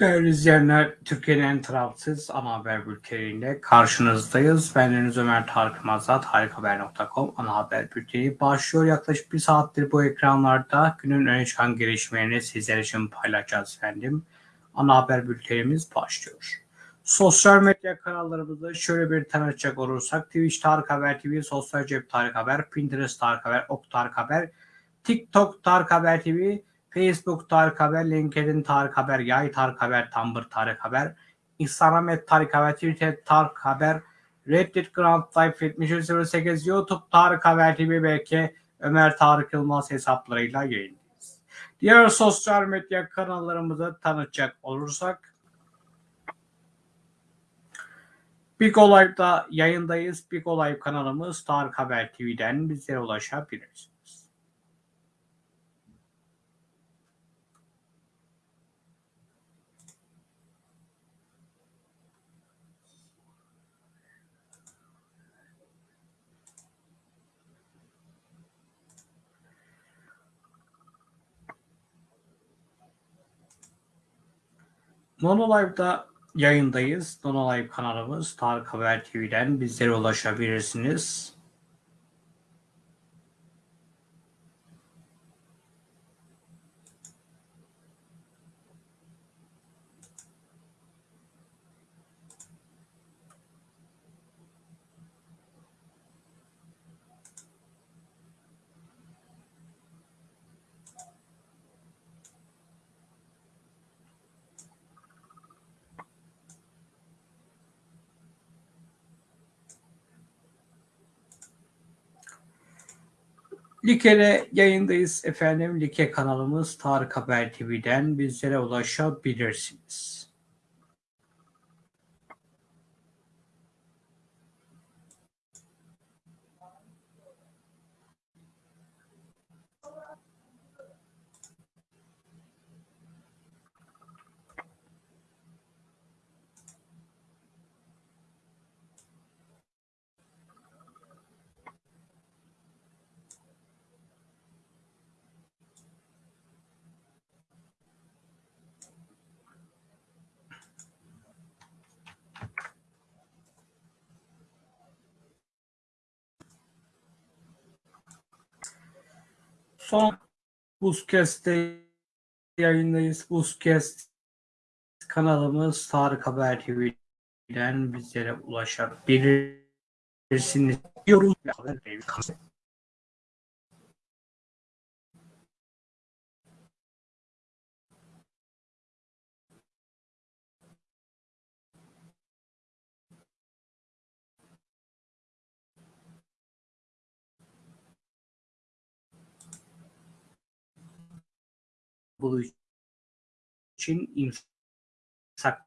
Değerli izleyenler, Türkiye'nin en tarafsız ana haber bülteniyle karşınızdayız. Ben Deniz Ömer Tarık Mazat, harikahaber.com ana haber bülteni başlıyor. Yaklaşık bir saattir bu ekranlarda günün öne çıkan gelişmelerini sizler için paylaşacağız efendim. Ana haber bültenimiz başlıyor. Sosyal medya kanallarımızı şöyle bir tanıtacak olursak Twitch Tarık Haber TV, Sosyal Cep Tarık Haber, Pinterest Tarık Haber, Ok Tarık Haber, TikTok Tarık Haber TV, Facebook Tarık Haber, LinkedIn Tarık Haber, Yay Tarık Haber, Tumblr Tarık Haber, Instagram et Tarık Haber, Twitter Tarık Haber, Reddit Grand Life 7308, YouTube Tarık Haber TV belki Ömer Tarık Yılmaz hesaplarıyla yayındayız. Diğer sosyal medya kanallarımızı tanıtacak olursak Big Olay'da yayındayız. Big Olay kanalımız Tarık Haber TV'den bizlere ulaşabilirsiniz. Nonolive'da yayındayız. Nonolive kanalımız Tarık Haber TV'den bizlere ulaşabilirsiniz. Like'de yayındayız efendim. Like kanalımız Tarık Haber TV'den bizlere ulaşabilirsiniz. Son Buzkest'te yayındayız. Buzkest kanalımız Tarık Haber TV'den bizlere ulaşabilirsiniz diyoruz. Bu için imsak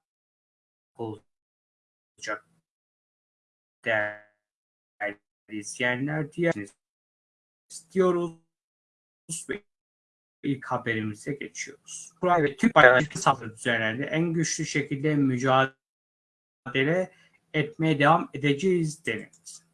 olacak değerli izleyenler diye istiyoruz ve ilk haberimize geçiyoruz. Kuray ve Türk bayrağı saldırı düzenlendi. En güçlü şekilde mücadele etmeye devam edeceğiz denildi.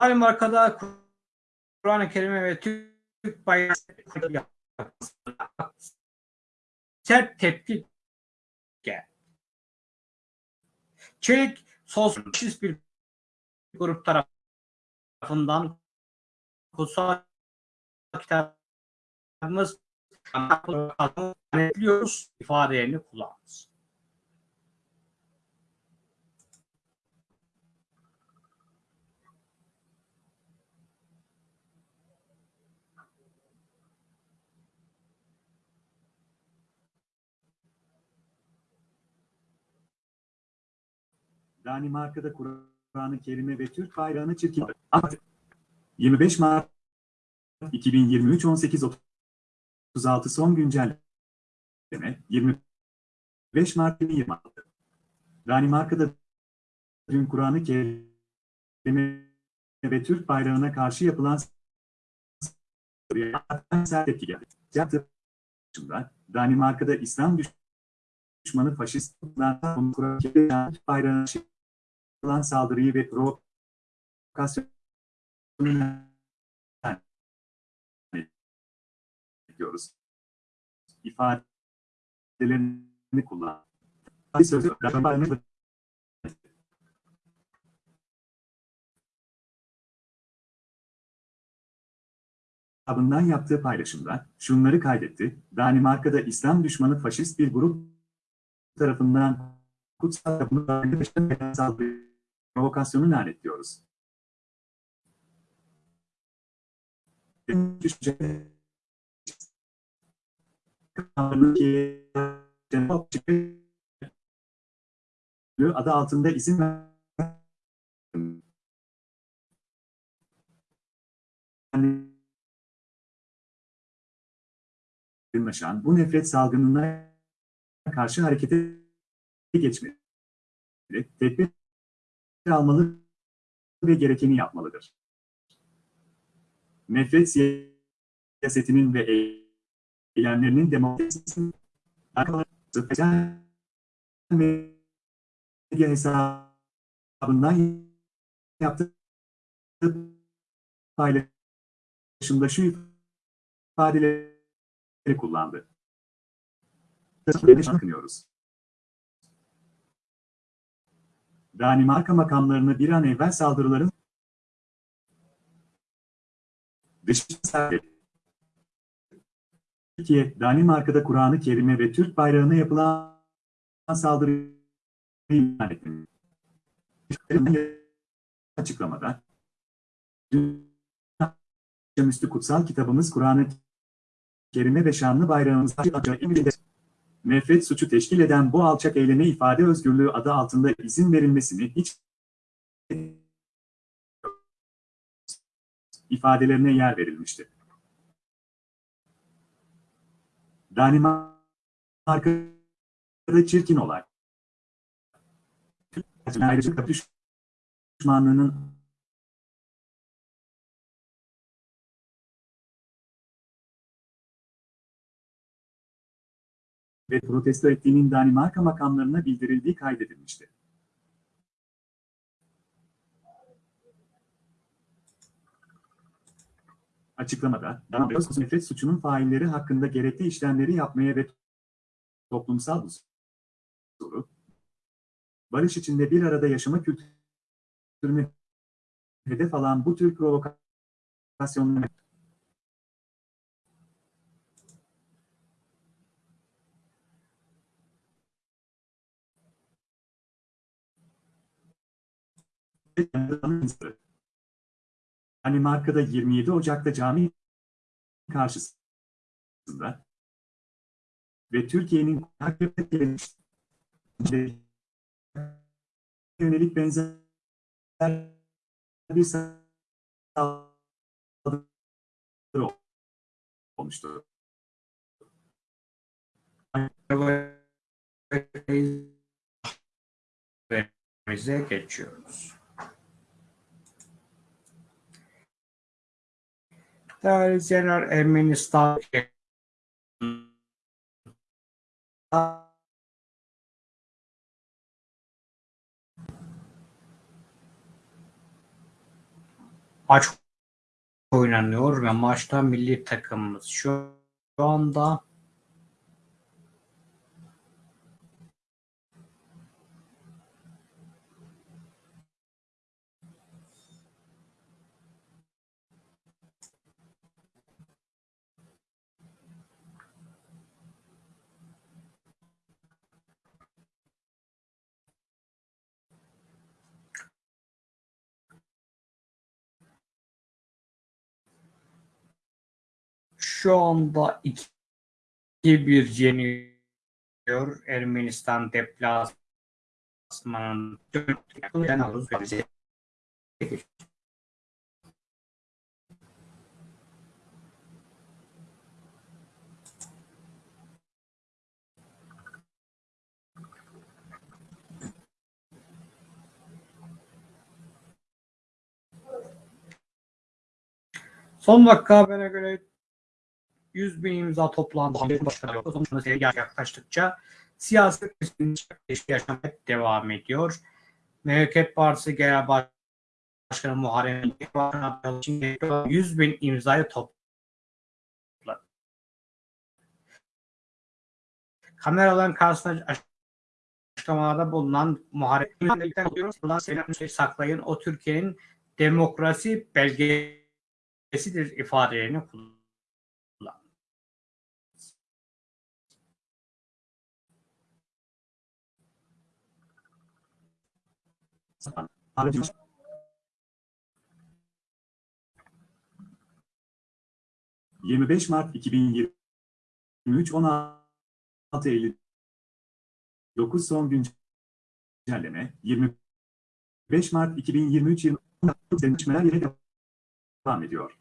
Danimarka'da Kur'an-ı Kerim'e ve Türk bayrağı sert tepki. Çelik sosyalist bir grup tarafından kutsal kitabımız anlatıyoruz ifadelerini kullandı. Danimarka'da Kur'an-ı Kerim'e ve Türk bayrağını çirkin. 25 Mart 2023 18.36 son güncelleme 25 Mart 2026 Danimarka'da dün Kur'an-ı Kerim kerime ve Türk bayrağına karşı yapılan sert tepki geldi. Yaptığı Danimarka'da İslam düşmanı faşist Kur'an bayrağına yapılan saldırıyı ve provokasyonu diyoruz. İfadelerini kullan. Sözü yaptığı paylaşımda şunları kaydetti. Danimarka'da İslam düşmanı faşist bir grup tarafından kutsal tapınakların saldırı provokasyonu lanetliyoruz. adı altında izin yaygınlaşan bu nefret salgınına karşı harekete geçmeli. Tedbir almalı ve gerekeni yapmalıdır. Nefret siyasetinin ve eylemlerinin demokrasisinin sosyal medya hesabından yaptığı paylaşımda şu ifadeleri kullandı. Bakınıyoruz. Danimarka makamlarını bir an evvel saldırıların dışında Türkiye, Danimarka'da Kur'an-ı Kerim'e ve Türk bayrağına yapılan saldırıyı ilan etti. Açıklamada, Üstü kutsal kitabımız Kur'an-ı Kerim'e ve şanlı bayrağımız nefret suçu teşkil eden bu alçak eyleme ifade özgürlüğü adı altında izin verilmesini hiç ifadelerine yer verilmişti. Danimarka'da çirkin olay. Ayrıca düşmanlığının ve protesto ettiğinin Danimarka makamlarına bildirildiği kaydedilmişti. Açıklamada, Danimarka nefret suçunun failleri hakkında gerekli işlemleri yapmaya ve toplumsal huzuru, barış içinde bir arada yaşama kültürünü hedef alan bu tür provokasyonları Danimarka'da 27 Ocak'ta cami karşısında ve Türkiye'nin yönelik benzer bir saldırı olmuştu. Bize geçiyoruz. İzleyenler Ermenistan. Maç oynanıyor ve maçta milli takımımız şu anda şu anda 2-1 yeniyor. Ermenistan deplasmanın Son dakika haberine göre 100 bin imza toplandı. Sonuçta seri yaklaştıkça siyasi ilişki yaşamaya devam ediyor. Memleket Partisi Genel Başkanı Muharrem İnce 100 bin imzayı topladı. Kameraların karşısında açıklamalarda bulunan Muharrem İnce'den saklayın o Türkiye'nin demokrasi belgesidir ifadelerini kullandı. Aracımız 25 Mart 2023 16 Eylül 9 son güncelleme 25 Mart 2023 20 denişmeler yine devam ediyor.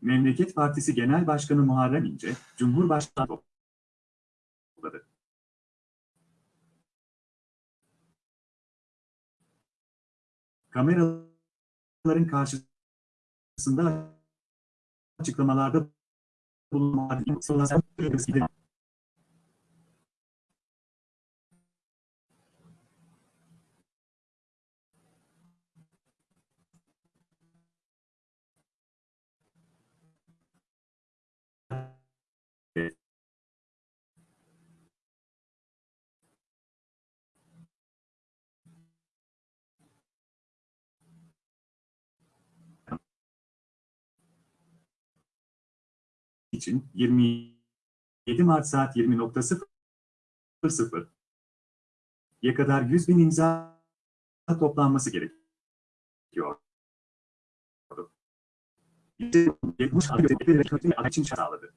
Memleket Partisi Genel Başkanı Muharrem İnce, Cumhurbaşkanı Kameraların karşısında açıklamalarda bulunan için 27 Mart saat 20.00 ya kadar 100 bin imza toplanması gerekiyor. için sağladı.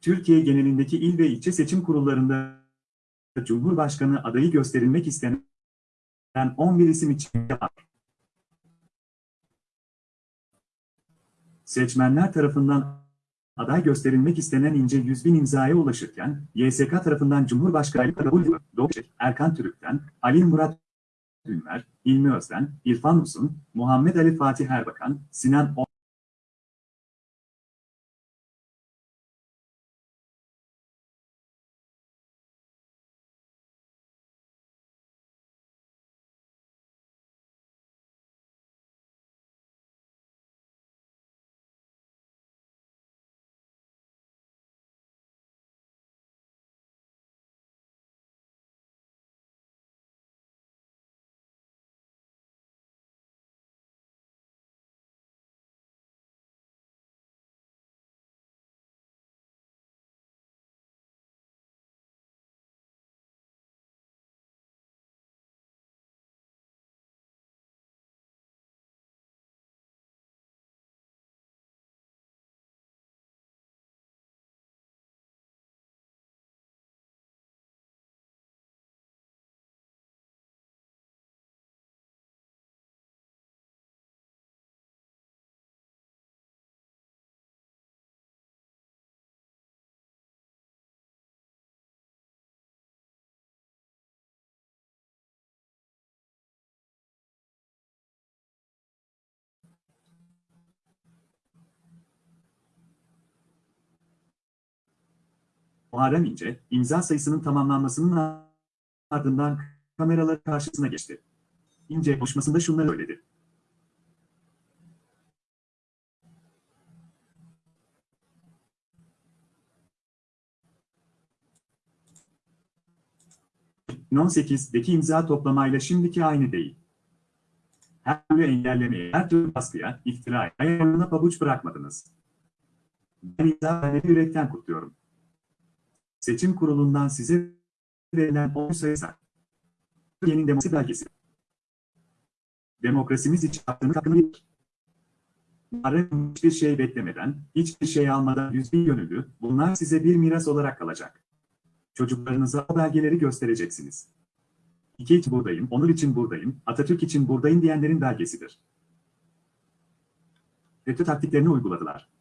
Türkiye genelindeki il ve ilçe seçim kurullarında Cumhurbaşkanı adayı gösterilmek istenen 11 isim için var. Seçmenler tarafından aday gösterilmek istenen ince 100 bin imzaya ulaşırken, YSK tarafından Cumhurbaşkanı kabul Doğuşek, Erkan Türük'ten, Ali Murat Ünver, İlmi Özden, İrfan Uzun, Muhammed Ali Fatih Erbakan, Sinan O Muharrem İnce, imza sayısının tamamlanmasının ardından kameralar karşısına geçti. İnce konuşmasında şunları söyledi. ...2018'deki imza toplamayla şimdiki aynı değil. Her türlü engellemeye, her türlü baskıya, iftiraya, ayarına pabuç bırakmadınız. Ben imza yürekten kutluyorum seçim kurulundan size verilen oy sayısı Türkiye'nin demokrasi belgesi. Demokrasimiz için hakkını hakkını verir. Hiçbir şey beklemeden, hiçbir şey almadan yüz bin gönüllü, bunlar size bir miras olarak kalacak. Çocuklarınıza o belgeleri göstereceksiniz. İki için buradayım, onur için buradayım, Atatürk için buradayım diyenlerin belgesidir. FETÖ taktiklerini uyguladılar.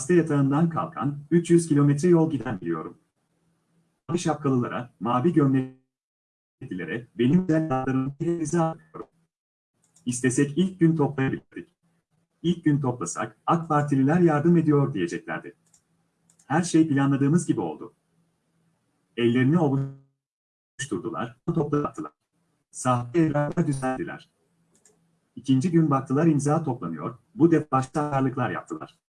Hasta yatağından kalkan, 300 kilometre yol giden biliyorum. mavi şapkalılara, mavi gömleklilere, benim güzellerimi hepinize. İstesek ilk gün toplayabilirdik. İlk gün toplasak, AK Partililer yardım ediyor diyeceklerdi. Her şey planladığımız gibi oldu. Ellerini ovuşturdular, toplattılar. Sahte evraklar düzenlediler. İkinci gün baktılar imza toplanıyor, bu defa başarılıklar yaptılar.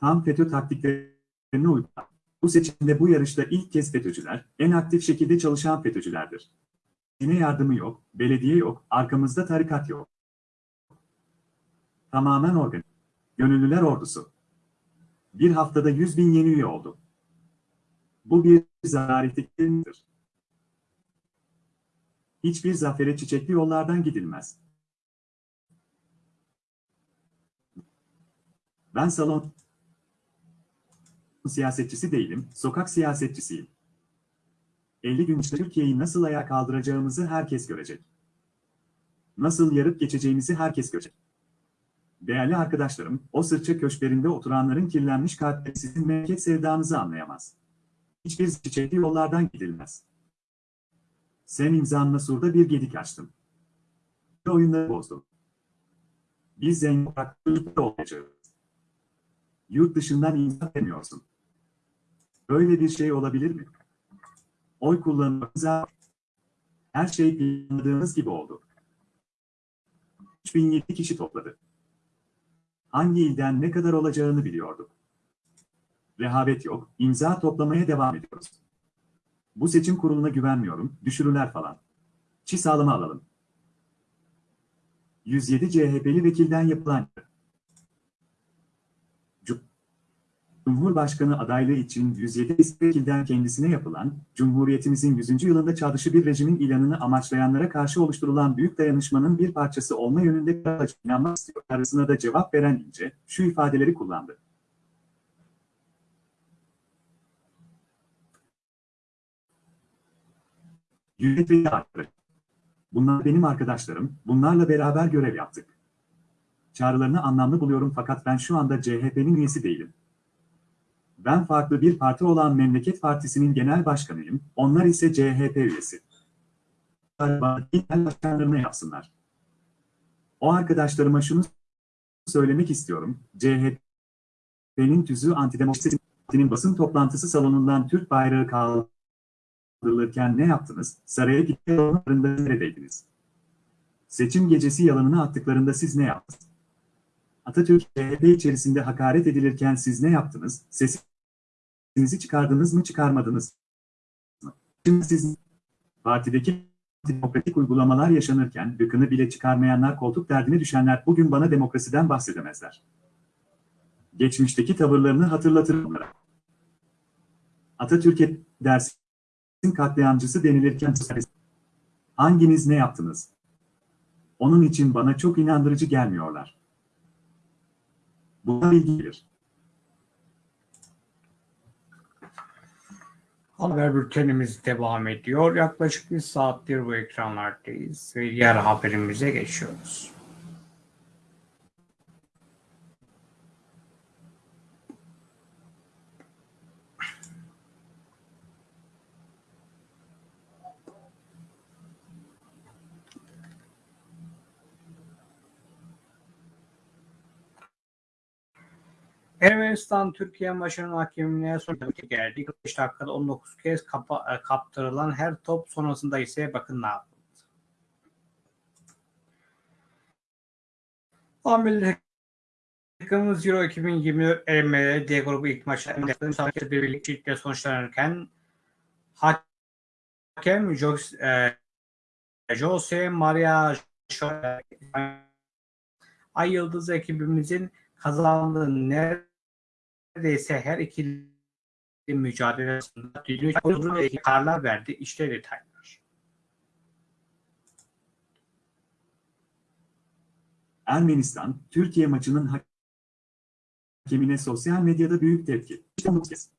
Tam FETÖ taktiklerini uyguladılar. Bu seçimde bu yarışta ilk kez FETÖ'cüler, en aktif şekilde çalışan FETÖ'cülerdir. Yine yardımı yok, belediye yok, arkamızda tarikat yok. Tamamen organik. Gönüllüler ordusu. Bir haftada 100 bin yeni üye oldu. Bu bir zararetidir. Hiçbir zafere çiçekli yollardan gidilmez. Ben salon siyasetçisi değilim, sokak siyasetçisiyim. 50 gün içinde Türkiye'yi nasıl ayağa kaldıracağımızı herkes görecek. Nasıl yarıp geçeceğimizi herkes görecek. Değerli arkadaşlarım, o sırça köşklerinde oturanların kirlenmiş kalpleri sizin memleket sevdanızı anlayamaz. Hiçbir çiçekli yollardan gidilmez. Sen imzanla surda bir gedik açtın. Ve oyunları bozdun. Biz zengin olacağız. Yurt dışından imza demiyorsun. Böyle bir şey olabilir mi? Oy kullanımımıza her şey planladığımız gibi oldu. 3007 kişi topladı. Hangi ilden ne kadar olacağını biliyorduk. Rehavet yok, imza toplamaya devam ediyoruz. Bu seçim kuruluna güvenmiyorum, düşürürler falan. Çi sağlama alalım. 107 CHP'li vekilden yapılan Cumhurbaşkanı adaylığı için 107 vekilden kendisine yapılan, Cumhuriyetimizin 100. yılında çağrışı bir rejimin ilanını amaçlayanlara karşı oluşturulan büyük dayanışmanın bir parçası olma yönünde inanmak istiyor. Arasına da cevap veren İnce, şu ifadeleri kullandı. Yönetmeni arkadaş. Bunlar benim arkadaşlarım, bunlarla beraber görev yaptık. Çağrılarını anlamlı buluyorum fakat ben şu anda CHP'nin üyesi değilim. Ben farklı bir parti olan Memleket Partisi'nin genel başkanıyım, onlar ise CHP üyesi. Genel başkanlarına yapsınlar. O arkadaşlarıma şunu söylemek istiyorum, CHP'nin tüzüğü antidemokrasinin basın toplantısı salonundan Türk bayrağı kaldırılırken ne yaptınız, saraya gittiklerinde neredeydiniz? Seçim gecesi yalanını attıklarında siz ne yaptınız? Atatürk CHP içerisinde hakaret edilirken siz ne yaptınız? Sesinizi çıkardınız mı çıkarmadınız mı? Şimdi siz partideki demokratik uygulamalar yaşanırken gıkını bile çıkarmayanlar koltuk derdine düşenler bugün bana demokrasiden bahsedemezler. Geçmişteki tavırlarını hatırlatırım onlara. Atatürk'e dersin katliamcısı denilirken hanginiz ne yaptınız? Onun için bana çok inandırıcı gelmiyorlar. Buna ilgilir. Haber bültenimiz devam ediyor. Yaklaşık bir saattir bu ekranlardayız ve diğer haberimize geçiyoruz. Ermenistan Türkiye maçının hakemliğine son geldi. 45 dakikada 19 kez kapa, kaptırılan her top sonrasında ise bakın ne yapıldı. Amel takımımız Euro 2024 elemeleri D grubu ilk maçlarında müsabakası birlikte sonuçlanırken hakem Jose, e, Maria Ay Yıldız ekibimizin kazandığı neredeyse her ikili mücadele arasında düdüğü kararlar verdi. İşte detaylar. Ermenistan, Türkiye maçının hakemine sosyal medyada büyük tepki. İşte bu kez.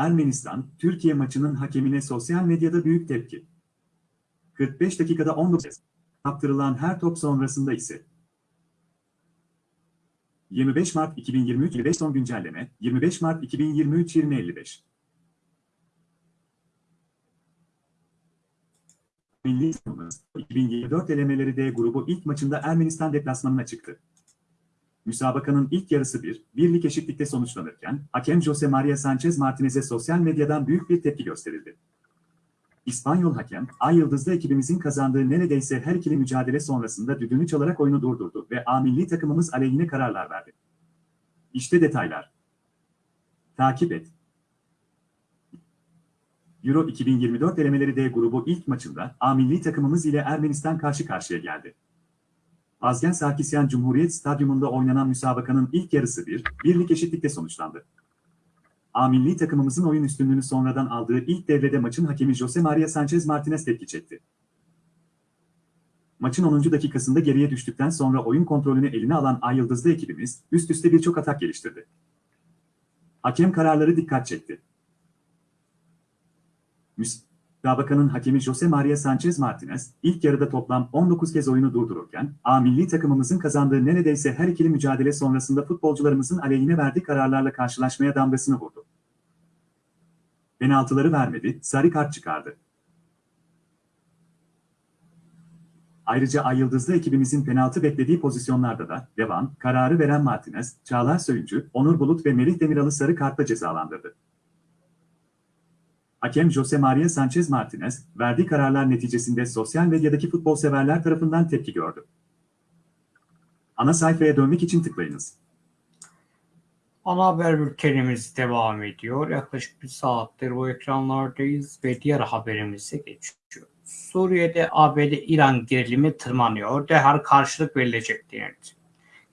Ermenistan, Türkiye maçının hakemine sosyal medyada büyük tepki. 45 dakikada 19 kez kaptırılan her top sonrasında ise 25 Mart 2023 25 son güncelleme 25 Mart 2023 2055 Milli takımımız 2024 elemeleri D grubu ilk maçında Ermenistan deplasmanına çıktı. Müsabakanın ilk yarısı bir, birlik eşitlikte sonuçlanırken, hakem Jose Maria Sanchez Martinez'e sosyal medyadan büyük bir tepki gösterildi. İspanyol hakem, Ay Yıldızlı ekibimizin kazandığı neredeyse her ikili mücadele sonrasında düdüğünü çalarak oyunu durdurdu ve A milli takımımız aleyhine kararlar verdi. İşte detaylar. Takip et. Euro 2024 elemeleri D grubu ilk maçında A milli takımımız ile Ermenistan karşı karşıya geldi. Azgen Sarkisyan Cumhuriyet Stadyumunda oynanan müsabakanın ilk yarısı bir, birlik eşitlikte sonuçlandı. A milli takımımızın oyun üstünlüğünü sonradan aldığı ilk devrede maçın hakemi Jose Maria Sanchez Martinez tepki çekti. Maçın 10. dakikasında geriye düştükten sonra oyun kontrolünü eline alan Ay Yıldızlı ekibimiz üst üste birçok atak geliştirdi. Hakem kararları dikkat çekti. Müsabakanın hakemi Jose Maria Sanchez Martinez, ilk yarıda toplam 19 kez oyunu durdururken, A milli takımımızın kazandığı neredeyse her ikili mücadele sonrasında futbolcularımızın aleyhine verdiği kararlarla karşılaşmaya damgasını vurdu. Penaltıları vermedi, sarı kart çıkardı. Ayrıca Ay Yıldızlı ekibimizin penaltı beklediği pozisyonlarda da devam, kararı veren Martinez, Çağlar Söyüncü, Onur Bulut ve Melih Demiral'ı sarı kartla cezalandırdı. Hakem Jose Maria Sanchez Martinez, verdiği kararlar neticesinde sosyal medyadaki futbol severler tarafından tepki gördü. Ana sayfaya dönmek için tıklayınız. Ana haber bültenimiz devam ediyor. Yaklaşık bir saattir bu ekranlardayız ve diğer haberimize geçiyoruz. Suriye'de ABD-İran gerilimi tırmanıyor. Derhal karşılık verilecek denildi.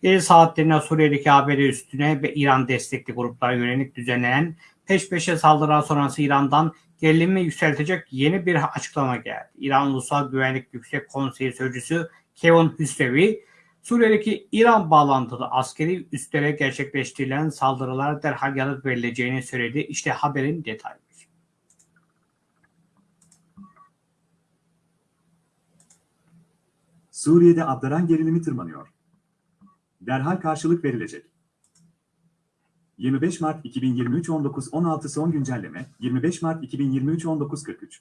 Gece saatlerinde Suriye'deki ABD üstüne ve İran destekli gruplara yönelik düzenlenen peş peşe saldırılar sonrası İran'dan gerilimi yükseltecek yeni bir açıklama geldi. İran Ulusal Güvenlik Yüksek Konseyi Sözcüsü Kevin Hüsrevi, Suriye'deki İran bağlantılı askeri üslere gerçekleştirilen saldırılara derhal yanıt verileceğini söyledi. İşte haberin detayları. Suriye'de abdaran gerilimi tırmanıyor. Derhal karşılık verilecek. 25 Mart 2023 19.16 son güncelleme 25 Mart 2023 19.43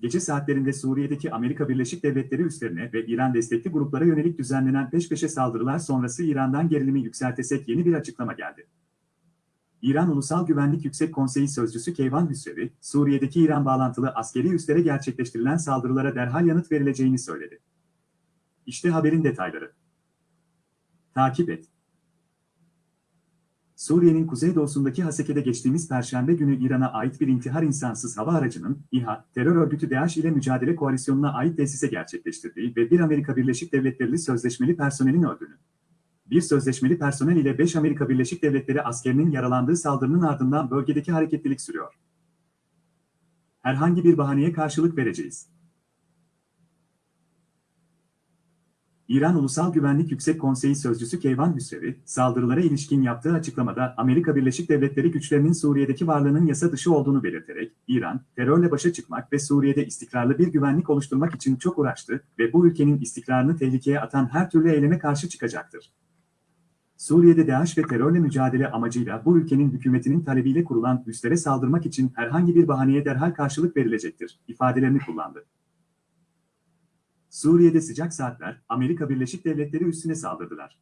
Gece saatlerinde Suriye'deki Amerika Birleşik Devletleri üslerine ve İran destekli gruplara yönelik düzenlenen peş peşe saldırılar sonrası İran'dan gerilimi yükseltesek yeni bir açıklama geldi. İran Ulusal Güvenlik Yüksek Konseyi Sözcüsü Keyvan Hüsrevi, Suriye'deki İran bağlantılı askeri üslere gerçekleştirilen saldırılara derhal yanıt verileceğini söyledi. İşte haberin detayları. Takip et. Suriye'nin kuzeydoğusundaki Haseke'de geçtiğimiz Perşembe günü İran'a ait bir intihar insansız hava aracının İHA, terör örgütü DAEŞ ile mücadele koalisyonuna ait tesise gerçekleştirdiği ve bir Amerika Birleşik Devletleri sözleşmeli personelin öldüğünü. Bir sözleşmeli personel ile 5 Amerika Birleşik Devletleri askerinin yaralandığı saldırının ardından bölgedeki hareketlilik sürüyor. Herhangi bir bahaneye karşılık vereceğiz. İran Ulusal Güvenlik Yüksek Konseyi Sözcüsü Keyvan Hüsrevi, saldırılara ilişkin yaptığı açıklamada Amerika Birleşik Devletleri güçlerinin Suriye'deki varlığının yasa dışı olduğunu belirterek, İran, terörle başa çıkmak ve Suriye'de istikrarlı bir güvenlik oluşturmak için çok uğraştı ve bu ülkenin istikrarını tehlikeye atan her türlü eyleme karşı çıkacaktır. Suriye'de DAEŞ ve terörle mücadele amacıyla bu ülkenin hükümetinin talebiyle kurulan üslere saldırmak için herhangi bir bahaneye derhal karşılık verilecektir, ifadelerini kullandı. Suriye'de sıcak saatler, Amerika Birleşik Devletleri üstüne saldırdılar.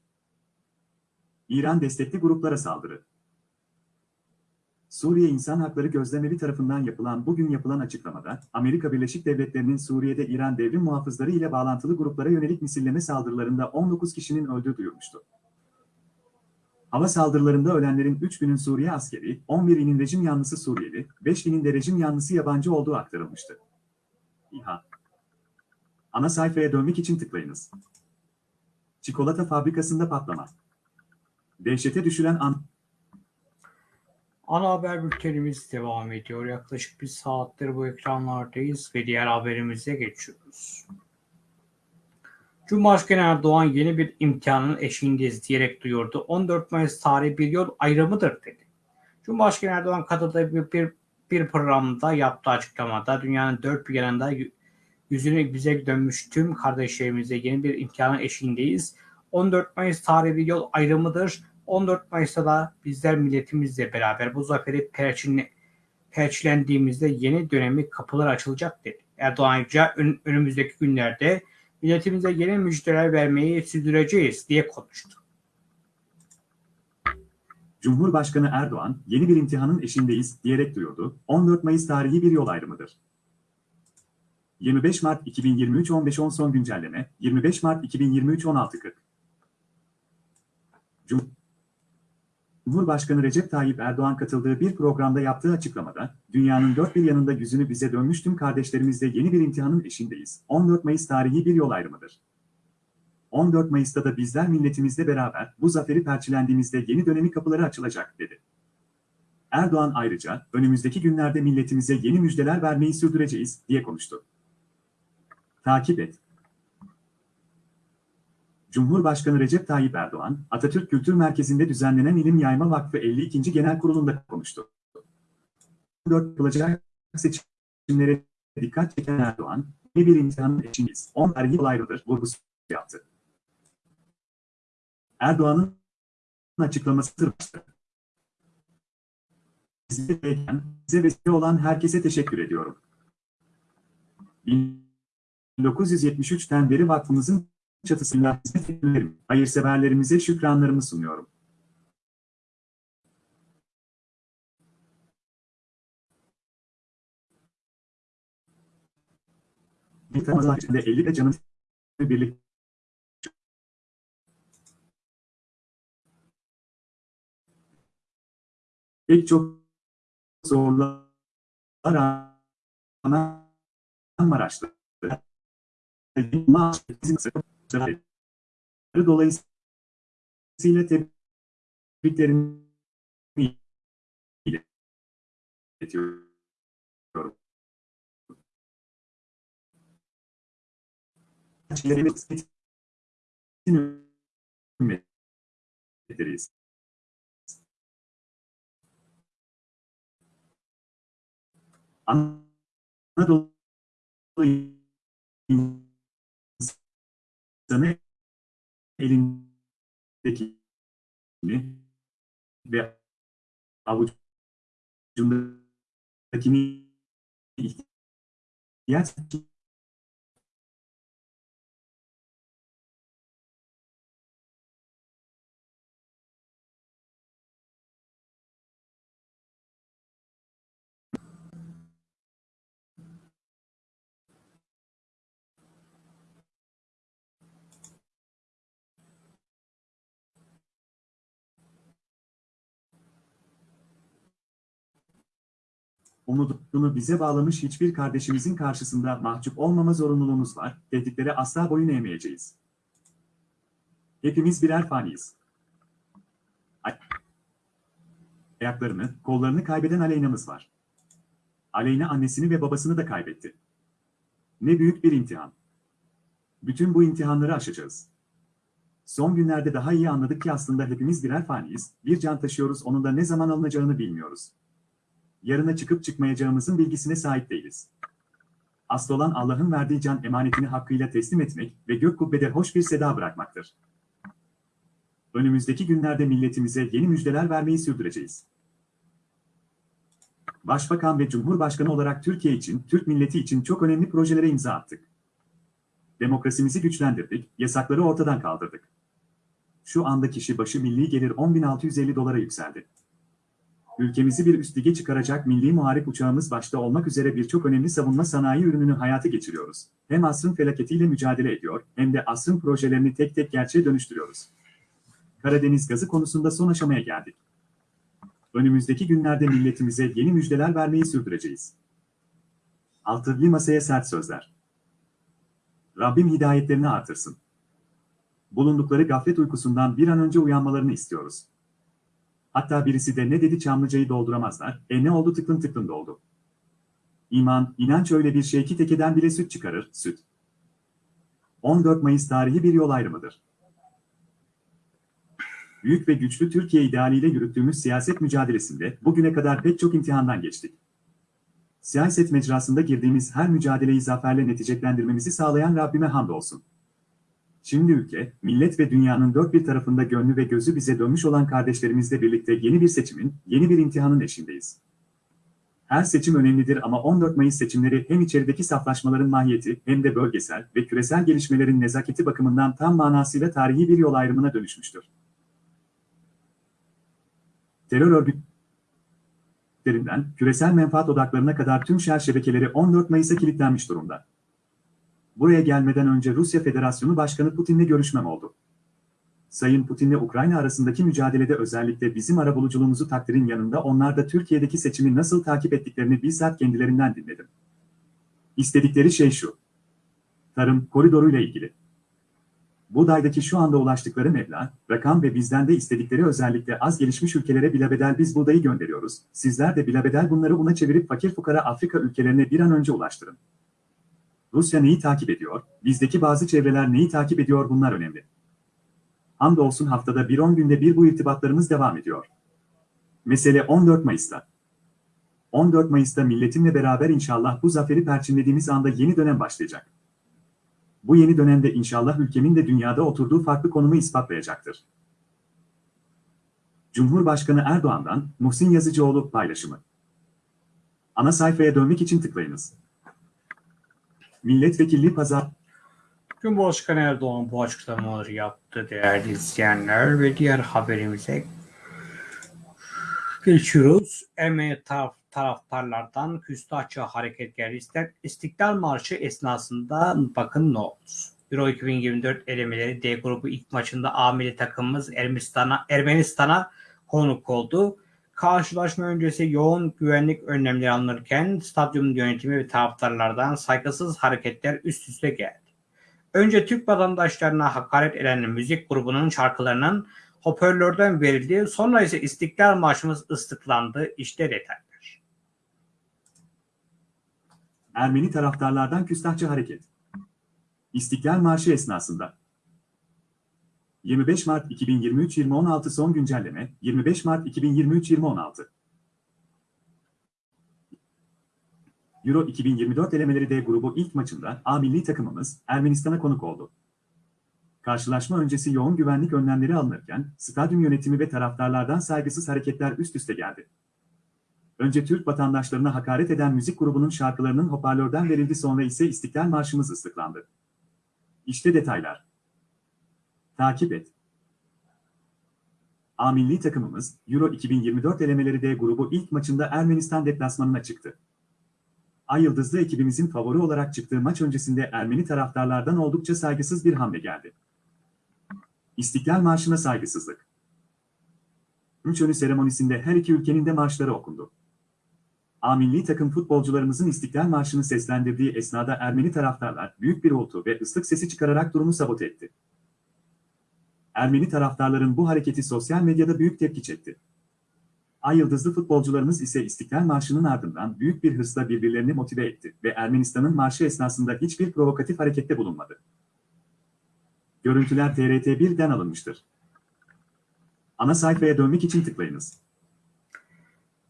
İran destekli gruplara saldırı. Suriye İnsan Hakları Gözlemevi tarafından yapılan bugün yapılan açıklamada, Amerika Birleşik Devletleri'nin Suriye'de İran devrim muhafızları ile bağlantılı gruplara yönelik misilleme saldırılarında 19 kişinin öldüğü duyurmuştu. Hava saldırılarında ölenlerin 3 binin Suriye askeri, 11'inin rejim yanlısı Suriyeli, 5 binin de rejim yanlısı yabancı olduğu aktarılmıştı. İHA Ana sayfaya dönmek için tıklayınız. Çikolata fabrikasında patlama. Dehşete düşüren an... Ana haber bültenimiz devam ediyor. Yaklaşık bir saattir bu ekranlardayız ve diğer haberimize geçiyoruz. Cumhurbaşkanı Erdoğan yeni bir imtihanın eşiğindeyiz diyerek duyurdu. 14 Mayıs tarihi bir yol ayrımıdır dedi. Cumhurbaşkanı Erdoğan katıldığı bir, bir, bir programda yaptığı açıklamada dünyanın dört bir yanında yüzünü bize dönmüş tüm kardeşlerimize yeni bir imtihanın eşiğindeyiz. 14 Mayıs tarihi bir yol ayrımıdır. 14 Mayıs'ta da bizler milletimizle beraber bu zaferi perçinle, perçilendiğimizde yeni dönemi kapılar açılacak dedi. Erdoğan ayrıca ön, önümüzdeki günlerde milletimize yeni müjdeler vermeyi sürdüreceğiz diye konuştu. Cumhurbaşkanı Erdoğan, yeni bir imtihanın eşindeyiz diyerek duyurdu. 14 Mayıs tarihi bir yol ayrımıdır. 25 Mart 2023 15.10 son güncelleme, 25 Mart 2023 16.40 Cumhurbaşkanı Recep Tayyip Erdoğan katıldığı bir programda yaptığı açıklamada, dünyanın dört bir yanında yüzünü bize dönmüş tüm kardeşlerimizle yeni bir imtihanın eşindeyiz. 14 Mayıs tarihi bir yol ayrımıdır. 14 Mayıs'ta da bizler milletimizle beraber bu zaferi perçilendiğimizde yeni dönemi kapıları açılacak, dedi. Erdoğan ayrıca, önümüzdeki günlerde milletimize yeni müjdeler vermeyi sürdüreceğiz, diye konuştu. Takip et. Cumhurbaşkanı Recep Tayyip Erdoğan, Atatürk Kültür Merkezi'nde düzenlenen İlim Yayma Vakfı 52. Genel Kurulu'nda konuştu. 4 yapılacak seçimlere dikkat çeken Erdoğan, ne bir imtihanın eşiniz, 10 tarihi olaylıdır vurgusu yaptı. Erdoğan'ın açıklaması. Bize vesile olan herkese teşekkür ediyorum. 1973'ten beri vakfımızın çatısında hizmet etmelerim, hayırseverlerimize şükranlarımı sunuyorum. Bir tanıdığı içinde 50 de canım birlik pek çok zorlar rağmen Maraş'ta Dolayısıyla tebriklerimi iletiyorum. ederiz. Anadolu também ele aqui, né? ve algo de um daqui e assim umudunu bize bağlamış hiçbir kardeşimizin karşısında mahcup olmama zorunluluğumuz var, tehditlere asla boyun eğmeyeceğiz. Hepimiz birer faniyiz. Ayaklarını, kollarını kaybeden Aleyna'mız var. Aleyna annesini ve babasını da kaybetti. Ne büyük bir imtihan. Bütün bu imtihanları aşacağız. Son günlerde daha iyi anladık ki aslında hepimiz birer faniyiz, bir can taşıyoruz onun da ne zaman alınacağını bilmiyoruz yarına çıkıp çıkmayacağımızın bilgisine sahip değiliz. Asıl olan Allah'ın verdiği can emanetini hakkıyla teslim etmek ve gök kubbede hoş bir seda bırakmaktır. Önümüzdeki günlerde milletimize yeni müjdeler vermeyi sürdüreceğiz. Başbakan ve Cumhurbaşkanı olarak Türkiye için, Türk milleti için çok önemli projelere imza attık. Demokrasimizi güçlendirdik, yasakları ortadan kaldırdık. Şu anda kişi başı milli gelir 10.650 dolara yükseldi ülkemizi bir üst lige çıkaracak milli muharip uçağımız başta olmak üzere birçok önemli savunma sanayi ürününü hayata geçiriyoruz. Hem asrın felaketiyle mücadele ediyor, hem de asrın projelerini tek tek gerçeğe dönüştürüyoruz. Karadeniz gazı konusunda son aşamaya geldik. Önümüzdeki günlerde milletimize yeni müjdeler vermeyi sürdüreceğiz. Altılı masaya sert sözler. Rabbim hidayetlerini artırsın. Bulundukları gaflet uykusundan bir an önce uyanmalarını istiyoruz. Hatta birisi de ne dedi Çamlıca'yı dolduramazlar, e ne oldu tıklın tıklın doldu. İman, inanç öyle bir şey ki tekeden bile süt çıkarır, süt. 14 Mayıs tarihi bir yol ayrımıdır. büyük ve güçlü Türkiye idealiyle yürüttüğümüz siyaset mücadelesinde bugüne kadar pek çok imtihandan geçtik. Siyaset mecrasında girdiğimiz her mücadeleyi zaferle neticelendirmemizi sağlayan Rabbime hamdolsun. Şimdi ülke, millet ve dünyanın dört bir tarafında gönlü ve gözü bize dönmüş olan kardeşlerimizle birlikte yeni bir seçimin, yeni bir imtihanın eşindeyiz. Her seçim önemlidir ama 14 Mayıs seçimleri hem içerideki saflaşmaların mahiyeti hem de bölgesel ve küresel gelişmelerin nezaketi bakımından tam manasıyla tarihi bir yol ayrımına dönüşmüştür. Terör örgütlerinden küresel menfaat odaklarına kadar tüm şer şebekeleri 14 Mayıs'a kilitlenmiş durumda. Buraya gelmeden önce Rusya Federasyonu Başkanı Putin'le görüşmem oldu. Sayın Putin'le Ukrayna arasındaki mücadelede özellikle bizim arabuluculuğumuzu takdirin yanında onlar da Türkiye'deki seçimi nasıl takip ettiklerini bizzat kendilerinden dinledim. İstedikleri şey şu. Tarım koridoruyla ilgili. Buğdaydaki şu anda ulaştıkları meblağ, rakam ve bizden de istedikleri özellikle az gelişmiş ülkelere bilabedel biz buğdayı gönderiyoruz. Sizler de bilabedel bunları buna çevirip fakir fukara Afrika ülkelerine bir an önce ulaştırın. Rusya neyi takip ediyor, bizdeki bazı çevreler neyi takip ediyor bunlar önemli. Hamdolsun haftada bir 10 günde bir bu irtibatlarımız devam ediyor. Mesele 14 Mayıs'ta. 14 Mayıs'ta milletimle beraber inşallah bu zaferi perçinlediğimiz anda yeni dönem başlayacak. Bu yeni dönemde inşallah ülkemin de dünyada oturduğu farklı konumu ispatlayacaktır. Cumhurbaşkanı Erdoğan'dan Muhsin Yazıcıoğlu paylaşımı. Ana sayfaya dönmek için tıklayınız. Milletvekilliği pazar Cumhurbaşkanı Erdoğan bu açıklamaları yaptı değerli izleyenler ve diğer haberimize geçiyoruz. Ermeni taraf, taraftarlardan küstahça hareketler ister. İstiklal Marşı esnasında bakın ne oldu. Euro 2024 elemeleri D grubu ilk maçında A milli takımımız Ermenistan'a Ermenistan'a konuk oldu. Karşılaşma öncesi yoğun güvenlik önlemleri alınırken stadyum yönetimi ve taraftarlardan saygısız hareketler üst üste geldi. Önce Türk vatandaşlarına hakaret eden müzik grubunun şarkılarının hoparlörden verildi. Sonra ise İstiklal Marşımız ıslıklandı. İşte detaylar. Ermeni taraftarlardan küstahçı hareket. İstiklal Marşı esnasında 25 Mart 2023-2016 son güncelleme 25 Mart 2023-2016 Euro 2024 elemeleri D grubu ilk maçında A milli takımımız Ermenistan'a konuk oldu. Karşılaşma öncesi yoğun güvenlik önlemleri alınırken stadyum yönetimi ve taraftarlardan saygısız hareketler üst üste geldi. Önce Türk vatandaşlarına hakaret eden müzik grubunun şarkılarının hoparlörden verildi sonra ise İstiklal Marşımız ıslıklandı. İşte detaylar. Takip et. A milli takımımız Euro 2024 elemeleri D grubu ilk maçında Ermenistan deplasmanına çıktı. Ay Yıldızlı ekibimizin favori olarak çıktığı maç öncesinde Ermeni taraftarlardan oldukça saygısız bir hamle geldi. İstiklal Marşı'na saygısızlık. Üç önü seremonisinde her iki ülkenin de marşları okundu. A milli takım futbolcularımızın İstiklal Marşı'nı seslendirdiği esnada Ermeni taraftarlar büyük bir oltu ve ıslık sesi çıkararak durumu sabote etti. Ermeni taraftarların bu hareketi sosyal medyada büyük tepki çekti. Ay yıldızlı futbolcularımız ise İstiklal Marşı'nın ardından büyük bir hırsla birbirlerini motive etti ve Ermenistan'ın marşı esnasında hiçbir provokatif harekette bulunmadı. Görüntüler TRT1'den alınmıştır. Ana sayfaya dönmek için tıklayınız.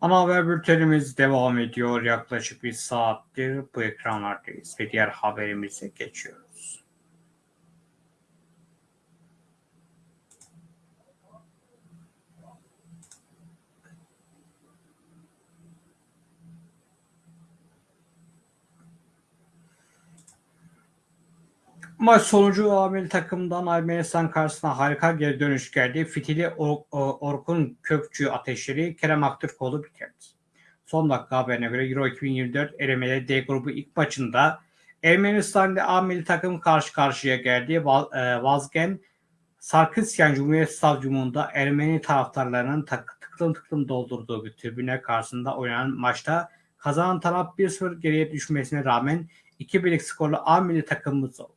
Ana haber bültenimiz devam ediyor. Yaklaşık bir saattir bu ekranlardayız ve diğer haberimize geçiyoruz. Maç sonucu Amel takımdan Ermenistan karşısına harika geri dönüş geldi. Fitili Or- Or- Orkun Kökçü ateşleri Kerem Aktürkoğlu bitirdi. Son dakika haberine göre Euro 2024 elemeleri D grubu ilk maçında Ermenistan ile A milli takım karşı karşıya geldi. E, Vazgen Sarkisyan Cumhuriyet Stadyumunda Ermeni taraftarlarının tak- tıklım tıklım doldurduğu bir tribüne karşısında oynanan maçta kazanan taraf 1-0 geriye düşmesine rağmen 2-1'lik skorlu A milli takımımız oldu.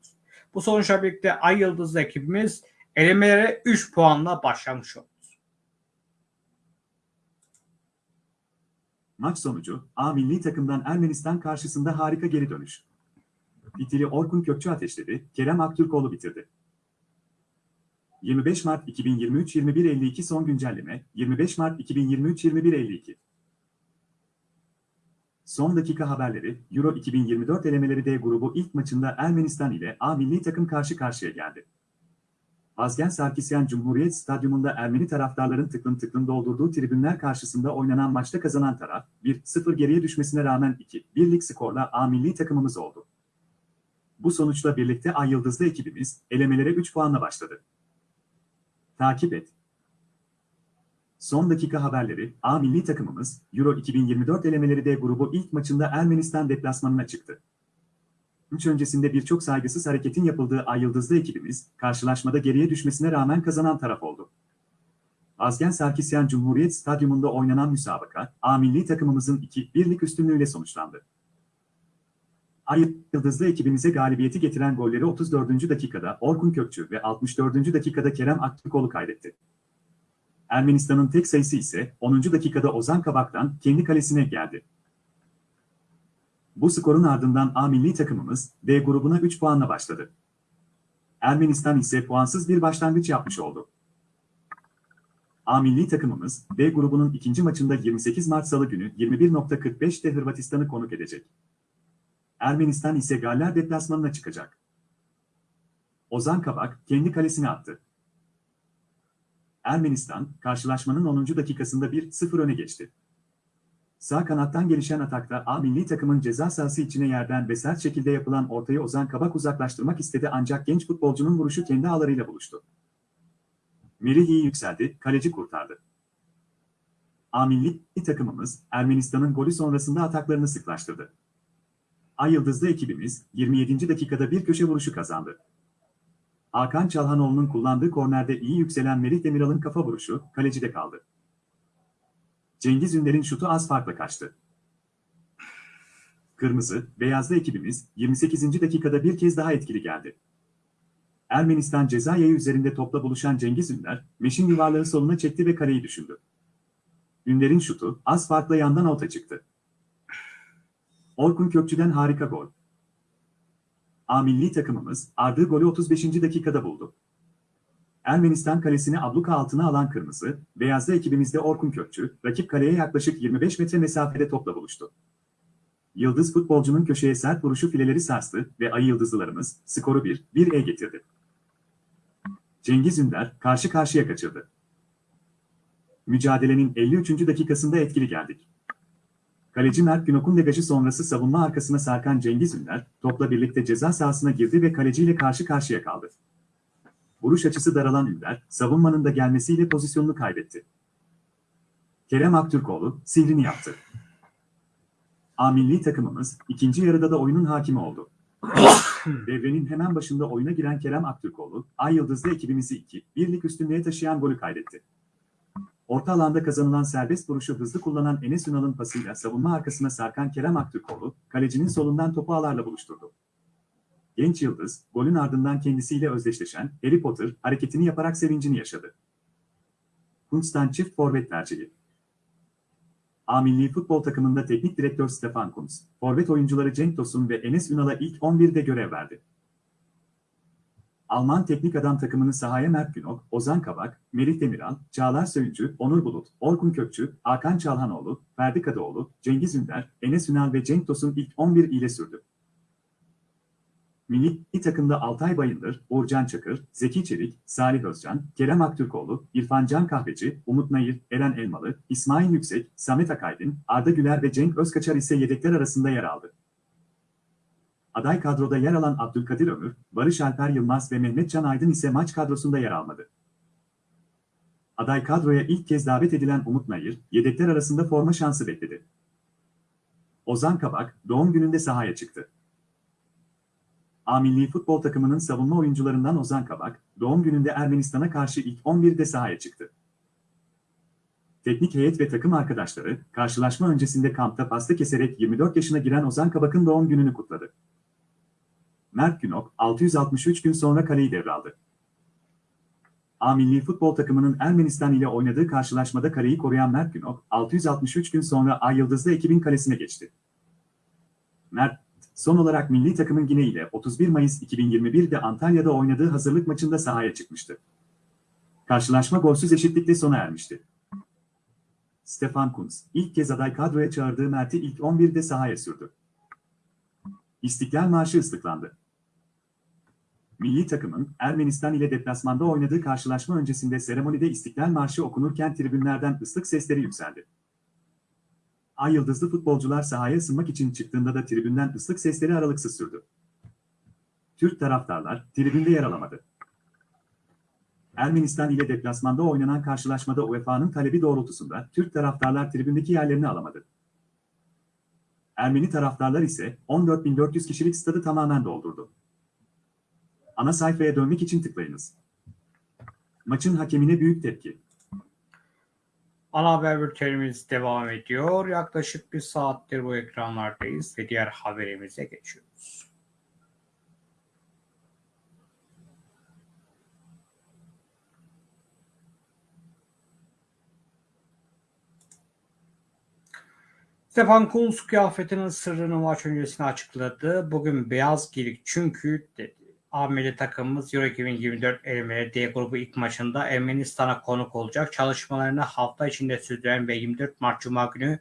Bu sonuçla birlikte Ay Yıldızlı ekibimiz elemelere 3 puanla başlamış oldu. Maç sonucu A milli takımdan Ermenistan karşısında harika geri dönüş. Fitili Orkun Kökçü ateşledi, Kerem Aktürkoğlu bitirdi. 25 Mart 2023 21.52 son güncelleme 25 Mart 2023 21.52 Son dakika haberleri Euro 2024 elemeleri D grubu ilk maçında Ermenistan ile A milli takım karşı karşıya geldi. Azgen Sarkisyan Cumhuriyet Stadyumunda Ermeni taraftarların tıklım tıklım doldurduğu tribünler karşısında oynanan maçta kazanan taraf 1-0 geriye düşmesine rağmen 2-1'lik skorla A milli takımımız oldu. Bu sonuçla birlikte Ay Yıldızlı ekibimiz elemelere 3 puanla başladı. Takip et. Son dakika haberleri, A milli takımımız, Euro 2024 elemeleri D grubu ilk maçında Ermenistan deplasmanına çıktı. Maç öncesinde birçok saygısız hareketin yapıldığı Ay Yıldızlı ekibimiz, karşılaşmada geriye düşmesine rağmen kazanan taraf oldu. Azgen Sarkisyan Cumhuriyet Stadyumunda oynanan müsabaka, A milli takımımızın 2-1'lik üstünlüğüyle sonuçlandı. Ay Yıldızlı ekibimize galibiyeti getiren golleri 34. dakikada Orkun Kökçü ve 64. dakikada Kerem Aktürkoğlu kaydetti. Ermenistan'ın tek sayısı ise 10. dakikada Ozan Kabak'tan kendi kalesine geldi. Bu skorun ardından A milli takımımız D grubuna 3 puanla başladı. Ermenistan ise puansız bir başlangıç yapmış oldu. A milli takımımız B grubunun ikinci maçında 28 Mart Salı günü 21.45'te Hırvatistan'ı konuk edecek. Ermenistan ise Galler deplasmanına çıkacak. Ozan Kabak kendi kalesine attı. Ermenistan, karşılaşmanın 10. dakikasında 1-0 öne geçti. Sağ kanattan gelişen atakta A milli takımın ceza sahası içine yerden ve sert şekilde yapılan ortayı Ozan Kabak uzaklaştırmak istedi ancak genç futbolcunun vuruşu kendi ağlarıyla buluştu. Merih yükseldi, kaleci kurtardı. A milli takımımız Ermenistan'ın golü sonrasında ataklarını sıklaştırdı. Ay Yıldızlı ekibimiz 27. dakikada bir köşe vuruşu kazandı. Hakan Çalhanoğlu'nun kullandığı kornerde iyi yükselen Merih Demiral'ın kafa vuruşu kalecide kaldı. Cengiz Ünder'in şutu az farkla kaçtı. Kırmızı, beyazlı ekibimiz 28. dakikada bir kez daha etkili geldi. Ermenistan ceza yayı üzerinde topla buluşan Cengiz Ünder, meşin yuvarlağı soluna çekti ve kaleyi düşündü. Ünder'in şutu az farkla yandan alta çıktı. Orkun Kökçü'den harika gol. A milli takımımız ardığı golü 35. dakikada buldu. Ermenistan kalesini abluka altına alan kırmızı, beyazlı ekibimizde Orkun Kökçü, rakip kaleye yaklaşık 25 metre mesafede topla buluştu. Yıldız futbolcunun köşeye sert vuruşu fileleri sarstı ve ayı yıldızlılarımız skoru 1-1'e getirdi. Cengiz Ünder karşı karşıya kaçırdı. Mücadelenin 53. dakikasında etkili geldik. Kaleci Mert Günok'un degajı sonrası savunma arkasına sarkan Cengiz Ünder, topla birlikte ceza sahasına girdi ve kaleciyle karşı karşıya kaldı. Vuruş açısı daralan Ünder, savunmanın da gelmesiyle pozisyonunu kaybetti. Kerem Aktürkoğlu, sihrini yaptı. A milli takımımız, ikinci yarıda da oyunun hakimi oldu. Devrenin hemen başında oyuna giren Kerem Aktürkoğlu, Ay Yıldızlı ekibimizi 2-1'lik üstünlüğe taşıyan golü kaydetti. Orta alanda kazanılan serbest vuruşu hızlı kullanan Enes Ünal'ın pasıyla savunma arkasına sarkan Kerem Aktürkoğlu, kalecinin solundan topu ağlarla buluşturdu. Genç Yıldız, golün ardından kendisiyle özdeşleşen Harry Potter hareketini yaparak sevincini yaşadı. Kuntz'tan çift forvet tercihi. A milli futbol takımında teknik direktör Stefan Kuntz, forvet oyuncuları Cenk Tosun ve Enes Ünal'a ilk 11'de görev verdi. Alman teknik adam takımını sahaya Mert Günok, Ozan Kabak, Melih Demiral, Çağlar Söyüncü, Onur Bulut, Orkun Kökçü, Hakan Çalhanoğlu, Ferdi Kadıoğlu, Cengiz Ünder, Enes Ünal ve Cenk Tosun ilk 11 ile sürdü. Milli takımda Altay Bayındır, Uğurcan Çakır, Zeki Çelik, Salih Özcan, Kerem Aktürkoğlu, İrfan Can Kahveci, Umut Nayır, Eren Elmalı, İsmail Yüksek, Samet Akaydın, Arda Güler ve Cenk Özkaçar ise yedekler arasında yer aldı. Aday kadroda yer alan Abdülkadir Ömür, Barış Alper Yılmaz ve Mehmet Can Aydın ise maç kadrosunda yer almadı. Aday kadroya ilk kez davet edilen Umut Nayır, yedekler arasında forma şansı bekledi. Ozan Kabak, doğum gününde sahaya çıktı. A futbol takımının savunma oyuncularından Ozan Kabak, doğum gününde Ermenistan'a karşı ilk 11'de sahaya çıktı. Teknik heyet ve takım arkadaşları, karşılaşma öncesinde kampta pasta keserek 24 yaşına giren Ozan Kabak'ın doğum gününü kutladı. Mert Günok, 663 gün sonra kaleyi devraldı. A milli futbol takımının Ermenistan ile oynadığı karşılaşmada kaleyi koruyan Mert Günok, 663 gün sonra Ay Yıldızlı ekibin kalesine geçti. Mert, son olarak milli takımın Gine ile 31 Mayıs 2021'de Antalya'da oynadığı hazırlık maçında sahaya çıkmıştı. Karşılaşma golsüz eşitlikle sona ermişti. Stefan Kuntz, ilk kez aday kadroya çağırdığı Mert'i ilk 11'de sahaya sürdü. İstiklal Marşı ıslıklandı. Milli takımın Ermenistan ile deplasmanda oynadığı karşılaşma öncesinde seremonide İstiklal Marşı okunurken tribünlerden ıslık sesleri yükseldi. Ay yıldızlı futbolcular sahaya ısınmak için çıktığında da tribünden ıslık sesleri aralıksız sürdü. Türk taraftarlar tribünde yer alamadı. Ermenistan ile deplasmanda oynanan karşılaşmada UEFA'nın talebi doğrultusunda Türk taraftarlar tribündeki yerlerini alamadı. Ermeni taraftarlar ise 14.400 kişilik stadı tamamen doldurdu. Ana sayfaya dönmek için tıklayınız. Maçın hakemine büyük tepki. Ana haber bültenimiz devam ediyor. Yaklaşık bir saattir bu ekranlardayız ve diğer haberimize geçiyoruz. Stefan Kuntz kıyafetinin sırrını maç öncesinde açıkladı. Bugün beyaz giydik çünkü dedi. Ameli takımımız Euro 2024 elemeleri D grubu ilk maçında Ermenistan'a konuk olacak. Çalışmalarını hafta içinde sürdüren ve 24 Mart Cuma günü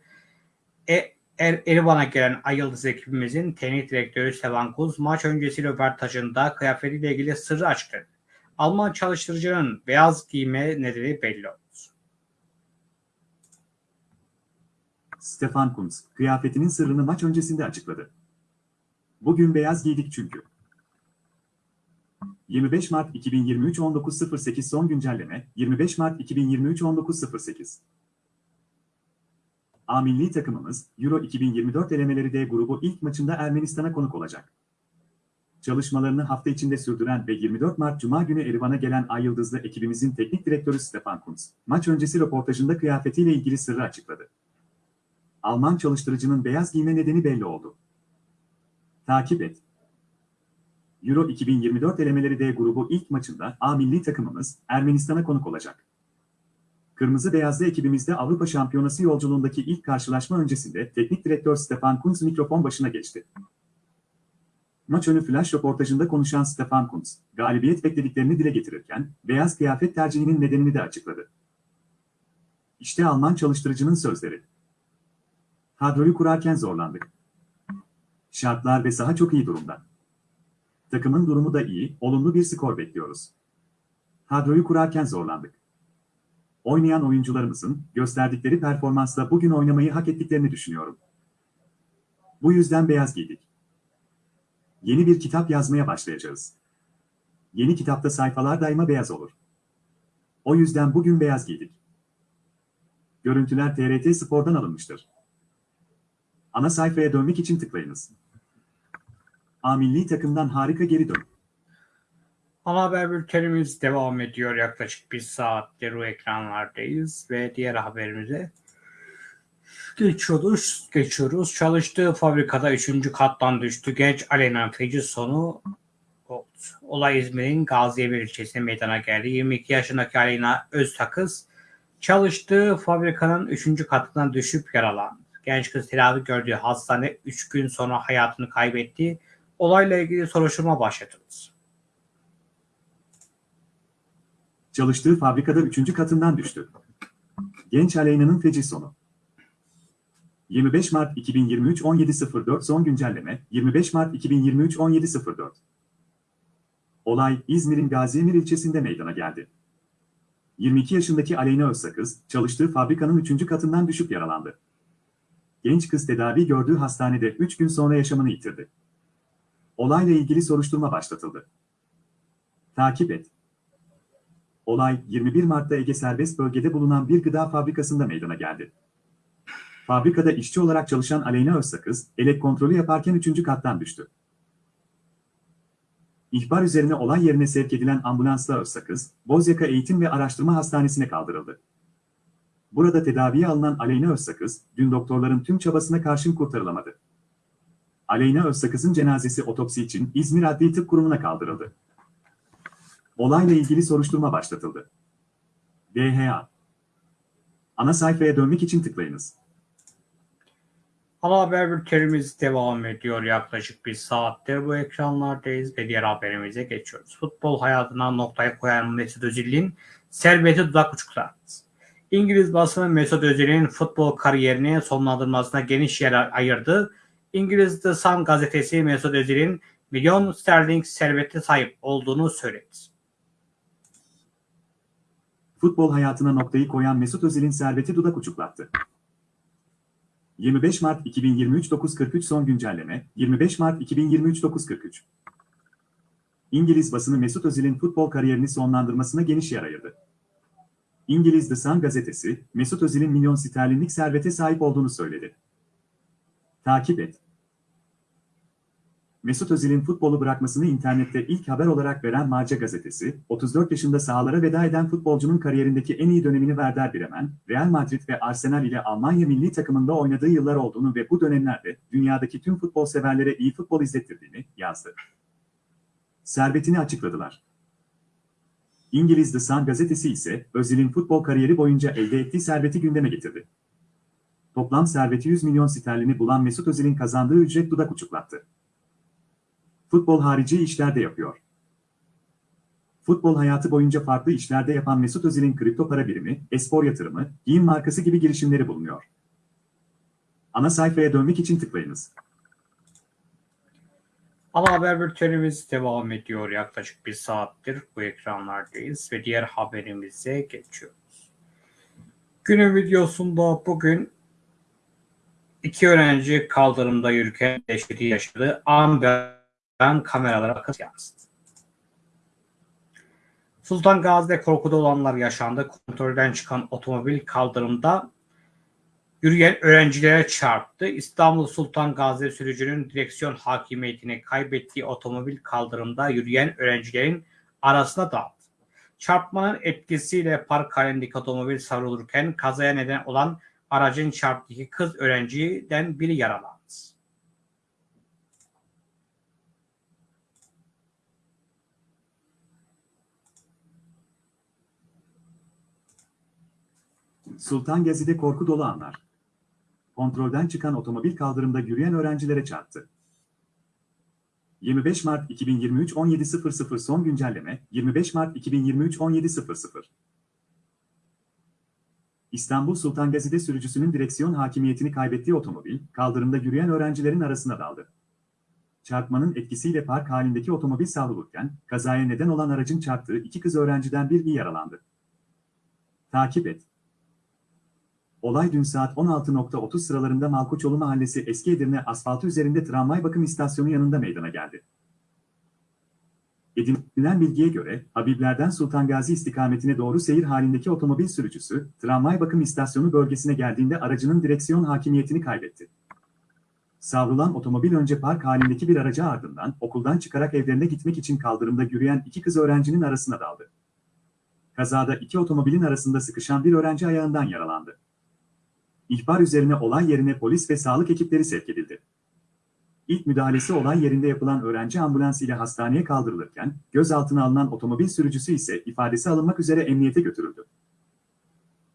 e, er, Erivan'a gelen Ay Yıldız ekibimizin teknik direktörü Stefan Kuntz maç öncesi röportajında kıyafetiyle ilgili sırrı açıkladı. Alman çalıştırıcının beyaz giyme nedeni belli oldu. Stefan Kuntz, kıyafetinin sırrını maç öncesinde açıkladı. Bugün beyaz giydik çünkü. 25 Mart 2023 19.08 son güncelleme 25 Mart 2023 19.08 A milli takımımız Euro 2024 elemeleri D grubu ilk maçında Ermenistan'a konuk olacak. Çalışmalarını hafta içinde sürdüren ve 24 Mart Cuma günü Erivan'a gelen Ay Yıldızlı ekibimizin teknik direktörü Stefan Kuntz, maç öncesi röportajında kıyafetiyle ilgili sırrı açıkladı. Alman çalıştırıcının beyaz giyme nedeni belli oldu. Takip et. Euro 2024 elemeleri D grubu ilk maçında A milli takımımız Ermenistan'a konuk olacak. Kırmızı Beyazlı ekibimizde Avrupa Şampiyonası yolculuğundaki ilk karşılaşma öncesinde teknik direktör Stefan Kuntz mikrofon başına geçti. Maç önü flash röportajında konuşan Stefan Kuntz, galibiyet beklediklerini dile getirirken, beyaz kıyafet tercihinin nedenini de açıkladı. İşte Alman çalıştırıcının sözleri. Kadroyu kurarken zorlandık. Şartlar ve saha çok iyi durumda. Takımın durumu da iyi, olumlu bir skor bekliyoruz. Kadroyu kurarken zorlandık. Oynayan oyuncularımızın gösterdikleri performansla bugün oynamayı hak ettiklerini düşünüyorum. Bu yüzden beyaz giydik. Yeni bir kitap yazmaya başlayacağız. Yeni kitapta sayfalar daima beyaz olur. O yüzden bugün beyaz giydik. Görüntüler TRT Spor'dan alınmıştır. Ana sayfaya dönmek için tıklayınız. A milli takımdan harika geri dön. Ana haber bültenimiz devam ediyor. Yaklaşık bir saattir o ekranlardayız ve diğer haberimize geçiyoruz. geçiyoruz. Çalıştığı fabrikada 3. kattan düştü. Genç Alena feci sonu oldu. Olay İzmir'in Gaziemir ilçesinde meydana geldi. 22 yaşındaki Alena Öztakız çalıştığı fabrikanın 3. katından düşüp yaralandı. Genç kız tedavi gördüğü hastane 3 gün sonra hayatını kaybetti. Olayla ilgili soruşturma başlatıldı. Çalıştığı fabrikada 3. katından düştü. Genç Aleyna'nın feci sonu. 25 Mart 2023 17.04 son güncelleme 25 Mart 2023 17.04 Olay İzmir'in Gaziemir ilçesinde meydana geldi. 22 yaşındaki Aleyna Özsakız çalıştığı fabrikanın 3. katından düşüp yaralandı. Genç kız tedavi gördüğü hastanede 3 gün sonra yaşamını yitirdi. Olayla ilgili soruşturma başlatıldı. Takip et. Olay 21 Mart'ta Ege Serbest Bölgede bulunan bir gıda fabrikasında meydana geldi. Fabrikada işçi olarak çalışan Aleyna Özsakız, elek kontrolü yaparken 3. kattan düştü. İhbar üzerine olay yerine sevk edilen ambulansla Özsakız, Bozyaka Eğitim ve Araştırma Hastanesi'ne kaldırıldı. Burada tedaviye alınan Aleyna Özsakız, dün doktorların tüm çabasına karşın kurtarılamadı. Aleyna Özsakız'ın cenazesi otopsi için İzmir Adli Tıp Kurumu'na kaldırıldı. Olayla ilgili soruşturma başlatıldı. DHA Ana sayfaya dönmek için tıklayınız. Ana haber bültenimiz devam ediyor. Yaklaşık bir saattir bu ekranlardayız ve diğer haberimize geçiyoruz. Futbol hayatına noktayı koyan Mesut Özil'in serveti dudak uçuklattı. İngiliz basını Mesut Özil'in futbol kariyerini sonlandırmasına geniş yer ayırdı. İngiliz The Sun gazetesi Mesut Özil'in milyon sterling servete sahip olduğunu söyledi. Futbol hayatına noktayı koyan Mesut Özil'in serveti dudak uçuklattı. 25 Mart 2023 9.43 son güncelleme 25 Mart 2023 9.43 İngiliz basını Mesut Özil'in futbol kariyerini sonlandırmasına geniş yer ayırdı. İngiliz The Sun gazetesi, Mesut Özil'in milyon sterlinlik servete sahip olduğunu söyledi. Takip et. Mesut Özil'in futbolu bırakmasını internette ilk haber olarak veren Marca gazetesi, 34 yaşında sahalara veda eden futbolcunun kariyerindeki en iyi dönemini Werder Bremen, Real Madrid ve Arsenal ile Almanya milli takımında oynadığı yıllar olduğunu ve bu dönemlerde dünyadaki tüm futbol severlere iyi futbol izlettirdiğini yazdı. Servetini açıkladılar. İngiliz The Sun gazetesi ise Özil'in futbol kariyeri boyunca elde ettiği serveti gündeme getirdi. Toplam serveti 100 milyon sterlini bulan Mesut Özil'in kazandığı ücret dudak uçuklattı. Futbol harici işlerde yapıyor. Futbol hayatı boyunca farklı işlerde yapan Mesut Özil'in kripto para birimi, espor yatırımı, giyim markası gibi girişimleri bulunuyor. Ana sayfaya dönmek için tıklayınız. Ana haber bültenimiz devam ediyor. Yaklaşık bir saattir bu ekranlardayız ve diğer haberimize geçiyoruz. Günün videosunda bugün iki öğrenci kaldırımda yürürken dehşeti yaşadı. An ve an kameralara kız yansıdı. Sultan Gazi'de korkuda olanlar yaşandı. Kontrolden çıkan otomobil kaldırımda yürüyen öğrencilere çarptı. İstanbul Sultan Gazi sürücünün direksiyon hakimiyetini kaybettiği otomobil kaldırımda yürüyen öğrencilerin arasına daldı. Çarpmanın etkisiyle park halindeki otomobil savrulurken kazaya neden olan aracın çarptığı kız öğrenciden biri yaralandı. Sultan Gazi'de korku dolu anlar. Kontrolden çıkan otomobil kaldırımda yürüyen öğrencilere çarptı. 25 Mart 2023 17.00 son güncelleme 25 Mart 2023 17.00 İstanbul Sultan Gazi'de sürücüsünün direksiyon hakimiyetini kaybettiği otomobil, kaldırımda yürüyen öğrencilerin arasına daldı. Çarpmanın etkisiyle park halindeki otomobil savrulurken, kazaya neden olan aracın çarptığı iki kız öğrenciden biri yaralandı. Takip et. Olay dün saat 16.30 sıralarında Malkoçoğlu Mahallesi Eski Edirne asfaltı üzerinde tramvay bakım istasyonu yanında meydana geldi. Edinilen bilgiye göre, Habibler'den Sultan Gazi istikametine doğru seyir halindeki otomobil sürücüsü, tramvay bakım istasyonu bölgesine geldiğinde aracının direksiyon hakimiyetini kaybetti. Savrulan otomobil önce park halindeki bir araca ardından okuldan çıkarak evlerine gitmek için kaldırımda yürüyen iki kız öğrencinin arasına daldı. Kazada iki otomobilin arasında sıkışan bir öğrenci ayağından yaralandı. İhbar üzerine olay yerine polis ve sağlık ekipleri sevk edildi. İlk müdahalesi olay yerinde yapılan öğrenci ambulans ile hastaneye kaldırılırken, gözaltına alınan otomobil sürücüsü ise ifadesi alınmak üzere emniyete götürüldü.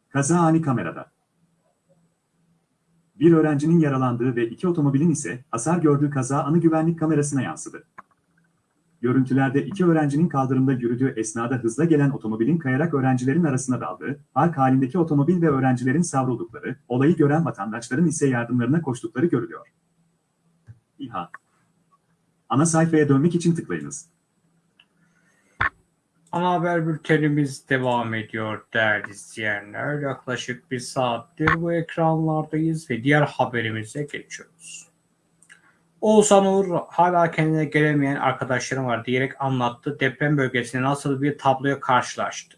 Kaza ani kamerada. Bir öğrencinin yaralandığı ve iki otomobilin ise hasar gördüğü kaza anı güvenlik kamerasına yansıdı. Görüntülerde iki öğrencinin kaldırımda yürüdüğü esnada hızla gelen otomobilin kayarak öğrencilerin arasına daldığı, park halindeki otomobil ve öğrencilerin savruldukları, olayı gören vatandaşların ise yardımlarına koştukları görülüyor. İHA Ana sayfaya dönmek için tıklayınız. Ana haber bültenimiz devam ediyor değerli izleyenler. Yaklaşık bir saattir bu ekranlardayız ve diğer haberimize geçiyoruz. Oğuzhan Uğur hala kendine gelemeyen arkadaşlarım var diyerek anlattı. Deprem bölgesinde nasıl bir tabloya karşılaştı.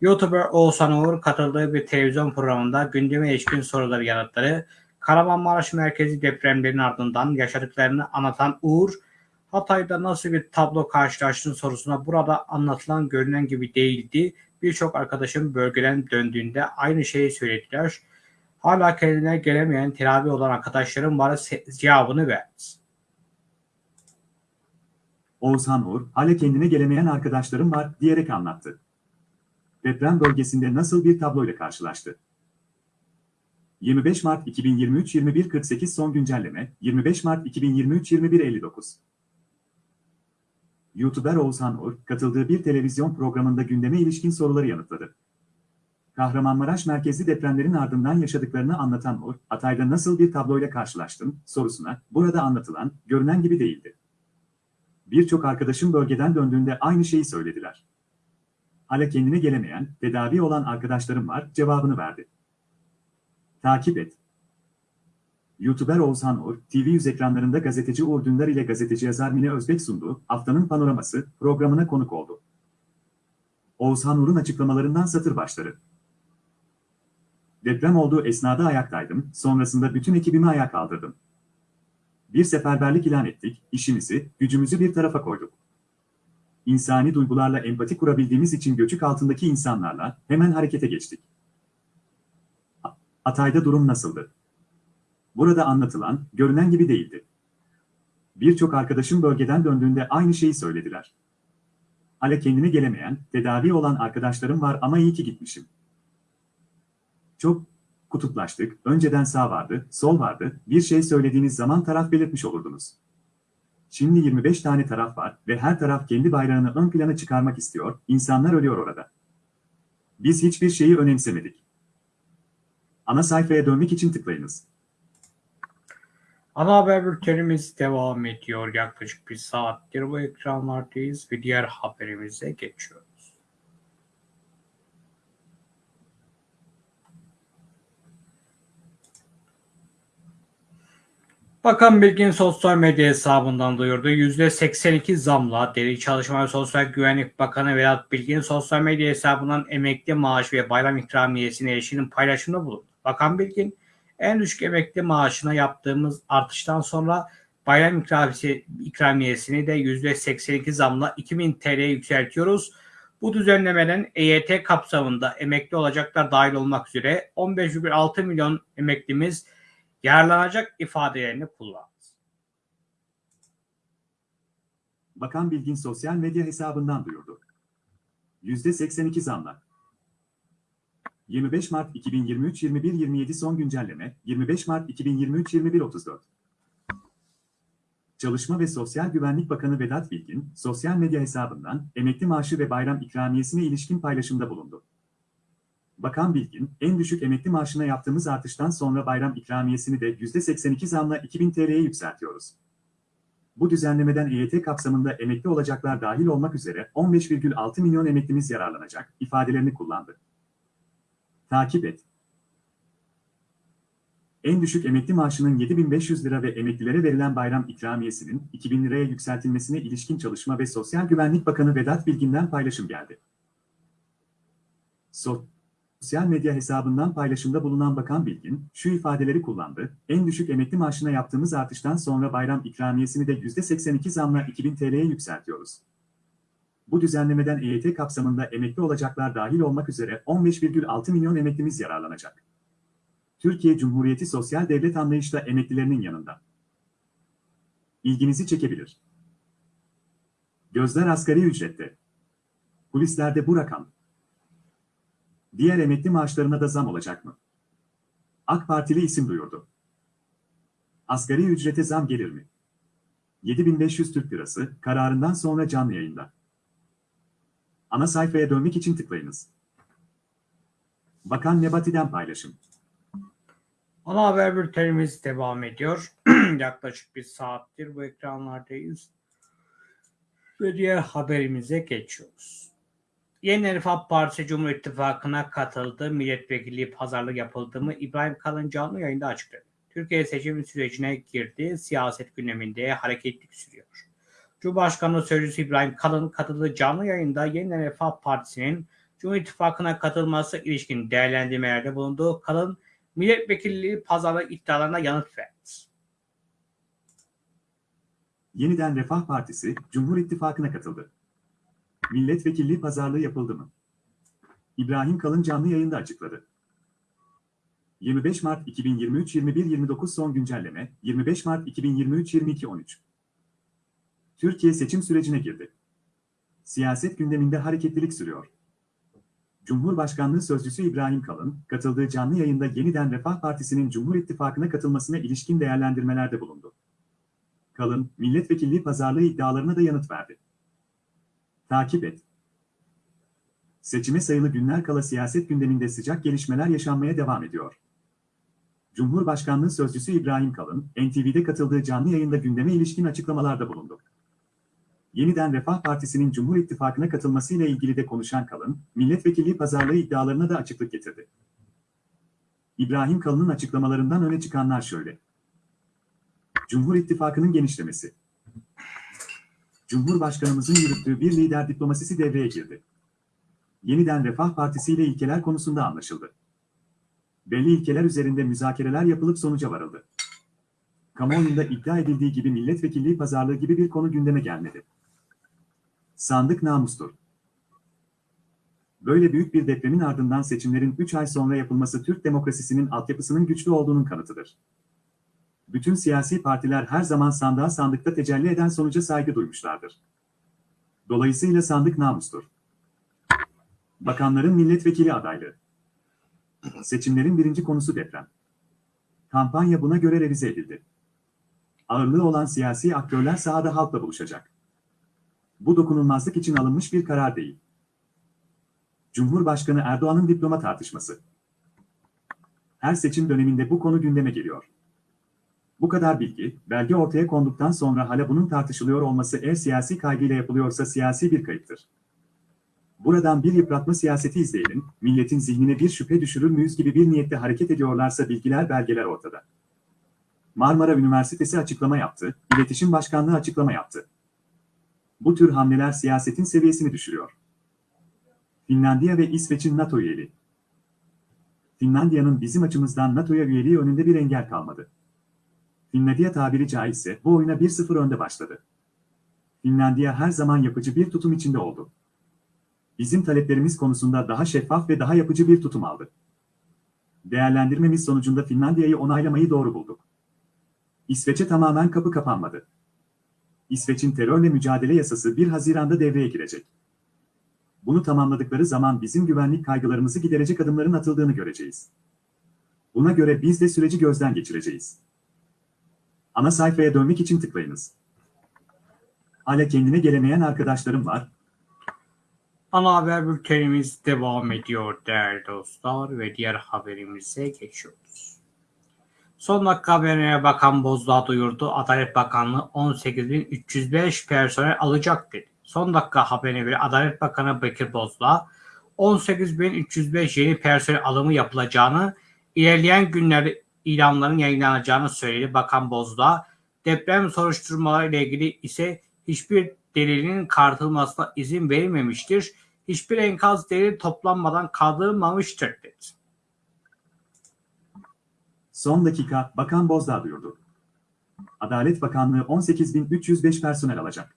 YouTuber Oğuzhan Uğur katıldığı bir televizyon programında gündeme ilişkin soruları yanıtları Kahramanmaraş merkezi depremlerin ardından yaşadıklarını anlatan Uğur, Hatay'da nasıl bir tablo karşılaştığın sorusuna burada anlatılan görünen gibi değildi. Birçok arkadaşım bölgeden döndüğünde aynı şeyi söylediler. Hala kendine gelemeyen teravi olan arkadaşlarım bana cevabını verdi. Oğuzhan Uğur, hala kendine gelemeyen arkadaşlarım var diyerek anlattı. Deprem bölgesinde nasıl bir tabloyla karşılaştı? 25 Mart 2023 21.48 son güncelleme 25 Mart 2023 21.59 YouTuber Oğuzhan Uğur, katıldığı bir televizyon programında gündeme ilişkin soruları yanıtladı. Kahramanmaraş merkezli depremlerin ardından yaşadıklarını anlatan Uğur, Hatay'da nasıl bir tabloyla karşılaştım sorusuna, burada anlatılan, görünen gibi değildi. Birçok arkadaşım bölgeden döndüğünde aynı şeyi söylediler. Hala kendine gelemeyen, tedavi olan arkadaşlarım var, cevabını verdi. Takip et. YouTuber Oğuzhan Uğur, TV100 ekranlarında gazeteci Uğur Dündar ile gazeteci yazar Mine Özbek sunduğu Haftanın Panoraması programına konuk oldu. Oğuzhan Uğur'un açıklamalarından satır başları. Deprem olduğu esnada ayaktaydım, sonrasında bütün ekibimi ayağa kaldırdım. Bir seferberlik ilan ettik, işimizi, gücümüzü bir tarafa koyduk. İnsani duygularla empati kurabildiğimiz için göçük altındaki insanlarla hemen harekete geçtik. Hatay'da durum nasıldı? Burada anlatılan, görünen gibi değildi. Birçok arkadaşım bölgeden döndüğünde aynı şeyi söylediler. Hala kendine gelemeyen, tedavi olan arkadaşlarım var ama iyi ki gitmişim. Çok kutuplaştık, önceden sağ vardı, sol vardı, bir şey söylediğiniz zaman taraf belirtmiş olurdunuz. Şimdi 25 tane taraf var ve her taraf kendi bayrağını ön plana çıkarmak istiyor, insanlar ölüyor orada. Biz hiçbir şeyi önemsemedik. Ana sayfaya dönmek için tıklayınız. Ana haber bültenimiz devam ediyor. Yaklaşık bir saattir bu ekranlardayız ve diğer haberimize geçiyoruz. Bakan Bilgin sosyal medya hesabından duyurdu. %82 zamla Deri Çalışma ve Sosyal Güvenlik Bakanı Vedat Bilgin sosyal medya hesabından emekli maaş ve bayram ikramiyesine erişinin paylaşımında bulundu. Bakan Bilgin, en düşük emekli maaşına yaptığımız artıştan sonra bayram ikramiyesi, ikramiyesini de %82 zamla 2000 TL'ye yükseltiyoruz. Bu düzenlemeden EYT kapsamında emekli olacaklar dahil olmak üzere 15,6 milyon emeklimiz yararlanacak ifadelerini kullandı. Bakan Bilgin sosyal medya hesabından duyurdu. %82 zamla. 25 Mart 2023 21.27 son güncelleme 25 Mart 2023 21.34 Çalışma ve Sosyal Güvenlik Bakanı Vedat Bilgin, sosyal medya hesabından emekli maaşı ve bayram ikramiyesine ilişkin paylaşımda bulundu. Bakan Bilgin, en düşük emekli maaşına yaptığımız artıştan sonra bayram ikramiyesini de %82 zamla 2000 TL'ye yükseltiyoruz. Bu düzenlemeden EYT kapsamında emekli olacaklar dahil olmak üzere 15,6 milyon emeklimiz yararlanacak ifadelerini kullandı. Takip et. En düşük emekli maaşının 7500 lira ve emeklilere verilen bayram ikramiyesinin 2000 liraya yükseltilmesine ilişkin Çalışma ve Sosyal Güvenlik Bakanı Vedat Bilgin'den paylaşım geldi. Sosyal medya hesabından paylaşımda bulunan Bakan Bilgin, şu ifadeleri kullandı, en düşük emekli maaşına yaptığımız artıştan sonra bayram ikramiyesini de %82 zamla 2000 TL'ye yükseltiyoruz. Bu düzenlemeden EYT kapsamında emekli olacaklar dahil olmak üzere 15,6 milyon emeklimiz yararlanacak. Türkiye Cumhuriyeti sosyal devlet anlayışla emeklilerinin yanında. İlginizi çekebilir. Gözler asgari ücrette. Kulislerde bu rakam. Diğer emekli maaşlarına da zam olacak mı? AK Partili isim duyurdu. Asgari ücrete zam gelir mi? 7500 Türk Lirası kararından sonra canlı yayında. Ana sayfaya dönmek için tıklayınız. Bakan Nebati'den paylaşım. Ana haber bültenimiz devam ediyor. Yaklaşık bir saattir bu ekranlardayız. Ve diğer haberimize geçiyoruz. Yeni Refah Partisi Cumhur İttifakı'na katıldı. Milletvekilliği pazarlık yapıldı mı? İbrahim Kalın canlı yayında açıkladı. Türkiye seçim sürecine girdi. Siyaset gündeminde hareketlik sürüyor. Cumhurbaşkanlığı Sözcüsü İbrahim Kalın katıldığı canlı yayında Yeni Refah Partisi'nin Cumhur İttifakı'na katılması ilişkin değerlendirmelerde bulunduğu Kalın milletvekilliği pazarlık iddialarına yanıt verdi. Yeniden Refah Partisi Cumhur İttifakı'na katıldı. Milletvekilliği pazarlığı yapıldı mı? İbrahim Kalın canlı yayında açıkladı. 25 Mart 2023 21.29 son güncelleme 25 Mart 2023 22.13 Türkiye seçim sürecine girdi. Siyaset gündeminde hareketlilik sürüyor. Cumhurbaşkanlığı Sözcüsü İbrahim Kalın, katıldığı canlı yayında yeniden Refah Partisi'nin Cumhur İttifakı'na katılmasına ilişkin değerlendirmelerde bulundu. Kalın, milletvekilliği pazarlığı iddialarına da yanıt verdi. Takip et. Seçime sayılı günler kala siyaset gündeminde sıcak gelişmeler yaşanmaya devam ediyor. Cumhurbaşkanlığı Sözcüsü İbrahim Kalın, NTV'de katıldığı canlı yayında gündeme ilişkin açıklamalarda bulundu. Yeniden Refah Partisi'nin Cumhur İttifakı'na katılmasıyla ilgili de konuşan Kalın, milletvekilliği pazarlığı iddialarına da açıklık getirdi. İbrahim Kalın'ın açıklamalarından öne çıkanlar şöyle. Cumhur İttifakı'nın genişlemesi. Cumhurbaşkanımızın yürüttüğü bir lider diplomasisi devreye girdi. Yeniden Refah Partisi ile ilkeler konusunda anlaşıldı. Belli ilkeler üzerinde müzakereler yapılıp sonuca varıldı. Kamuoyunda iddia edildiği gibi milletvekilliği pazarlığı gibi bir konu gündeme gelmedi. Sandık namustur. Böyle büyük bir depremin ardından seçimlerin 3 ay sonra yapılması Türk demokrasisinin altyapısının güçlü olduğunun kanıtıdır. Bütün siyasi partiler her zaman sandığa sandıkta tecelli eden sonuca saygı duymuşlardır. Dolayısıyla sandık namustur. Bakanların milletvekili adaylığı. Seçimlerin birinci konusu deprem. Kampanya buna göre revize edildi. Ağırlığı olan siyasi aktörler sahada halkla buluşacak. Bu dokunulmazlık için alınmış bir karar değil. Cumhurbaşkanı Erdoğan'ın diploma tartışması. Her seçim döneminde bu konu gündeme geliyor. Bu kadar bilgi, belge ortaya konduktan sonra hala bunun tartışılıyor olması eğer siyasi kaygıyla yapılıyorsa siyasi bir kayıptır. Buradan bir yıpratma siyaseti izleyelim, milletin zihnine bir şüphe düşürür müyüz gibi bir niyette hareket ediyorlarsa bilgiler belgeler ortada. Marmara Üniversitesi açıklama yaptı, İletişim Başkanlığı açıklama yaptı. Bu tür hamleler siyasetin seviyesini düşürüyor. Finlandiya ve İsveç'in NATO üyeliği. Finlandiya'nın bizim açımızdan NATO'ya üyeliği önünde bir engel kalmadı. Finlandiya tabiri caizse bu oyuna 1-0 önde başladı. Finlandiya her zaman yapıcı bir tutum içinde oldu. Bizim taleplerimiz konusunda daha şeffaf ve daha yapıcı bir tutum aldı. Değerlendirmemiz sonucunda Finlandiya'yı onaylamayı doğru bulduk. İsveç'e tamamen kapı kapanmadı. İsveç'in terörle mücadele yasası 1 Haziran'da devreye girecek. Bunu tamamladıkları zaman bizim güvenlik kaygılarımızı giderecek adımların atıldığını göreceğiz. Buna göre biz de süreci gözden geçireceğiz. Ana sayfaya dönmek için tıklayınız. Hala kendine gelemeyen arkadaşlarım var. Ana haber bültenimiz devam ediyor değerli dostlar ve diğer haberimize geçiyoruz. Son dakika haberine Bakan Bozdağ duyurdu. Adalet Bakanlığı 18.305 personel alacak dedi. Son dakika haberine göre Adalet Bakanı Bekir Bozdağ 18.305 yeni personel alımı yapılacağını, ilerleyen günlerde ilanların yayınlanacağını söyledi Bakan Bozdağ. Deprem soruşturmaları ile ilgili ise hiçbir delilin kartılmasına izin verilmemiştir. Hiçbir enkaz delil toplanmadan kaldırılmamıştır dedi. Son dakika Bakan Bozdağ duyurdu. Adalet Bakanlığı 18.305 personel alacak.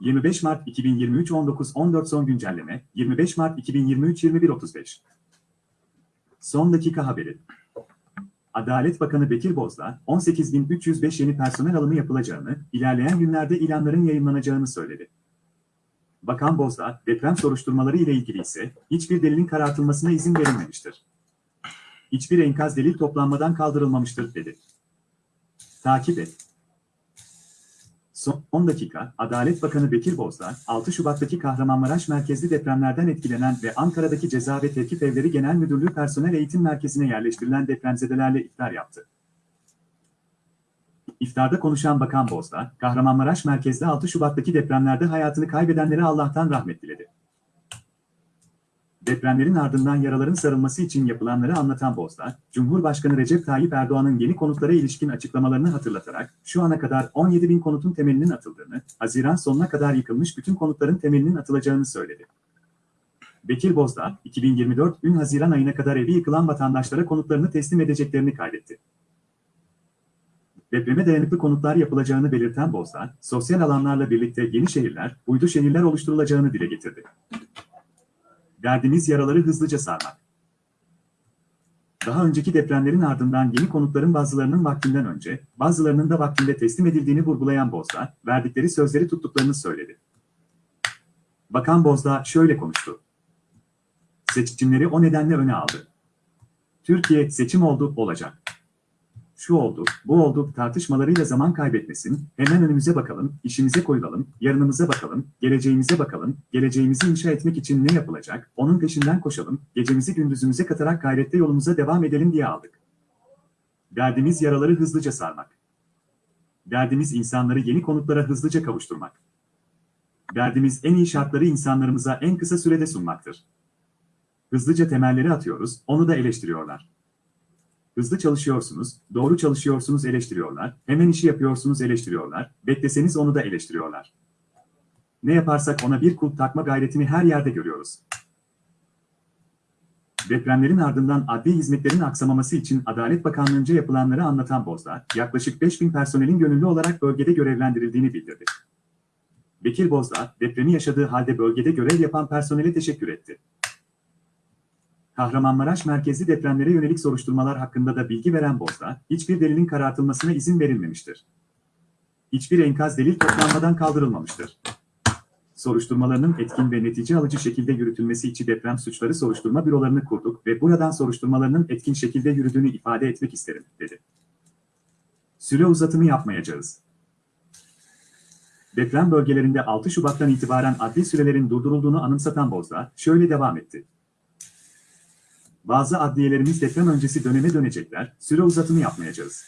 25 Mart 2023 19.14 son güncelleme 25 Mart 2023 21.35 Son dakika haberi. Adalet Bakanı Bekir Bozdağ, 18.305 yeni personel alımı yapılacağını, ilerleyen günlerde ilanların yayınlanacağını söyledi. Bakan Bozdağ, deprem soruşturmaları ile ilgili ise hiçbir delilin karartılmasına izin verilmemiştir. Hiçbir enkaz delil toplanmadan kaldırılmamıştır dedi. Takip et. Son 10 dakika, Adalet Bakanı Bekir Bozdağ, 6 Şubat'taki Kahramanmaraş merkezli depremlerden etkilenen ve Ankara'daki Ceza ve Tevkif Evleri Genel Müdürlüğü Personel Eğitim Merkezi'ne yerleştirilen depremzedelerle iftar yaptı. İftarda konuşan Bakan Bozdağ, Kahramanmaraş merkezli 6 Şubat'taki depremlerde hayatını kaybedenlere Allah'tan rahmet diledi. Depremlerin ardından yaraların sarılması için yapılanları anlatan Bozdağ, Cumhurbaşkanı Recep Tayyip Erdoğan'ın yeni konutlara ilişkin açıklamalarını hatırlatarak, şu ana kadar 17 bin konutun temelinin atıldığını, Haziran sonuna kadar yıkılmış bütün konutların temelinin atılacağını söyledi. Bekir Bozdağ, 2024 ün Haziran ayına kadar evi yıkılan vatandaşlara konutlarını teslim edeceklerini kaydetti. Depreme dayanıklı konutlar yapılacağını belirten Bozdağ, sosyal alanlarla birlikte yeni şehirler, uydu şehirler oluşturulacağını dile getirdi. Derdimiz yaraları hızlıca sarmak. Daha önceki depremlerin ardından yeni konutların bazılarının vaktinden önce, bazılarının da vaktinde teslim edildiğini vurgulayan Bozdağ, verdikleri sözleri tuttuklarını söyledi. Bakan Bozdağ şöyle konuştu. Seçimleri o nedenle öne aldı. Türkiye seçim oldu, olacak. Şu oldu, bu oldu tartışmalarıyla zaman kaybetmesin, hemen önümüze bakalım, işimize koyulalım, yarınımıza bakalım, geleceğimize bakalım, geleceğimizi inşa etmek için ne yapılacak, onun peşinden koşalım, gecemizi gündüzümüze katarak gayrette yolumuza devam edelim diye aldık. Derdimiz yaraları hızlıca sarmak. Derdimiz insanları yeni konutlara hızlıca kavuşturmak. Derdimiz en iyi şartları insanlarımıza en kısa sürede sunmaktır. Hızlıca temelleri atıyoruz, onu da eleştiriyorlar. Hızlı çalışıyorsunuz, doğru çalışıyorsunuz eleştiriyorlar, hemen işi yapıyorsunuz eleştiriyorlar, bekleseniz onu da eleştiriyorlar. Ne yaparsak ona bir kulp takma gayretini her yerde görüyoruz. Depremlerin ardından adli hizmetlerin aksamaması için Adalet Bakanlığı'nca yapılanları anlatan Bozdağ, yaklaşık 5000 personelin gönüllü olarak bölgede görevlendirildiğini bildirdi. Bekir Bozdağ, depremi yaşadığı halde bölgede görev yapan personele teşekkür etti. Kahramanmaraş merkezli depremlere yönelik soruşturmalar hakkında da bilgi veren Bozdağ, hiçbir delilin karartılmasına izin verilmemiştir. Hiçbir enkaz delil toplanmadan kaldırılmamıştır. Soruşturmalarının etkin ve netice alıcı şekilde yürütülmesi için deprem suçları soruşturma bürolarını kurduk ve buradan soruşturmalarının etkin şekilde yürüdüğünü ifade etmek isterim, dedi. Süre uzatımı yapmayacağız. Deprem bölgelerinde 6 Şubat'tan itibaren adli sürelerin durdurulduğunu anımsatan Bozdağ, şöyle devam etti. Bazı adliyelerimiz deprem öncesi döneme dönecekler, süre uzatımı yapmayacağız.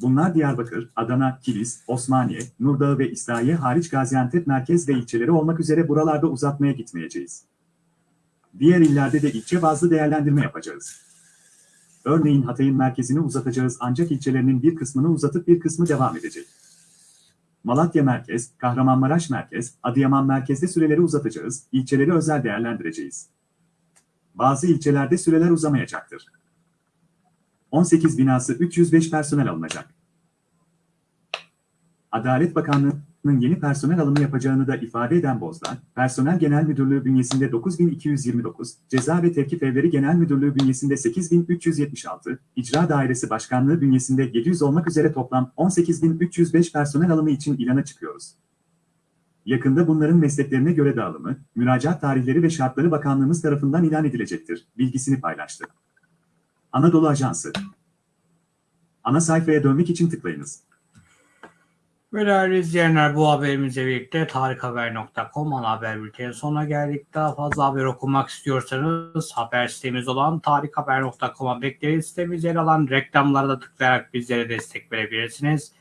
Bunlar Diyarbakır, Adana, Kilis, Osmaniye, Nurdağ ve İslahiye hariç Gaziantep merkez ve ilçeleri olmak üzere buralarda uzatmaya gitmeyeceğiz. Diğer illerde de ilçe bazlı değerlendirme yapacağız. Örneğin Hatay'ın merkezini uzatacağız ancak ilçelerinin bir kısmını uzatıp bir kısmı devam edecek. Malatya merkez, Kahramanmaraş merkez, Adıyaman merkezde süreleri uzatacağız, ilçeleri özel değerlendireceğiz. Bazı ilçelerde süreler uzamayacaktır. 18 binası 305 personel alınacak. Adalet Bakanlığı'nın yeni personel alımı yapacağını da ifade eden Bozdağ, Personel Genel Müdürlüğü bünyesinde 9229, Ceza ve Tevkif Evleri Genel Müdürlüğü bünyesinde 8376, İcra Dairesi Başkanlığı bünyesinde 700 olmak üzere toplam 18305 personel alımı için ilana çıkıyoruz. Yakında bunların mesleklerine göre dağılımı, müracaat tarihleri ve şartları bakanlığımız tarafından ilan edilecektir, bilgisini paylaştı. Anadolu Ajansı Ana sayfaya dönmek için tıklayınız. Ve değerli izleyenler bu haberimizle birlikte tarikhaber.com ana haber bültenin sonuna geldik. Daha fazla haber okumak istiyorsanız haber sitemiz olan tarikhaber.com'a bekleriz. Sitemizde yer alan reklamlara da tıklayarak bizlere destek verebilirsiniz.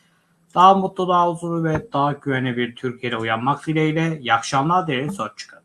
Daha mutlu, daha huzurlu ve daha güvenli bir Türkiye'de uyanmak dileğiyle. İyi akşamlar dileriz. Hoşçakalın.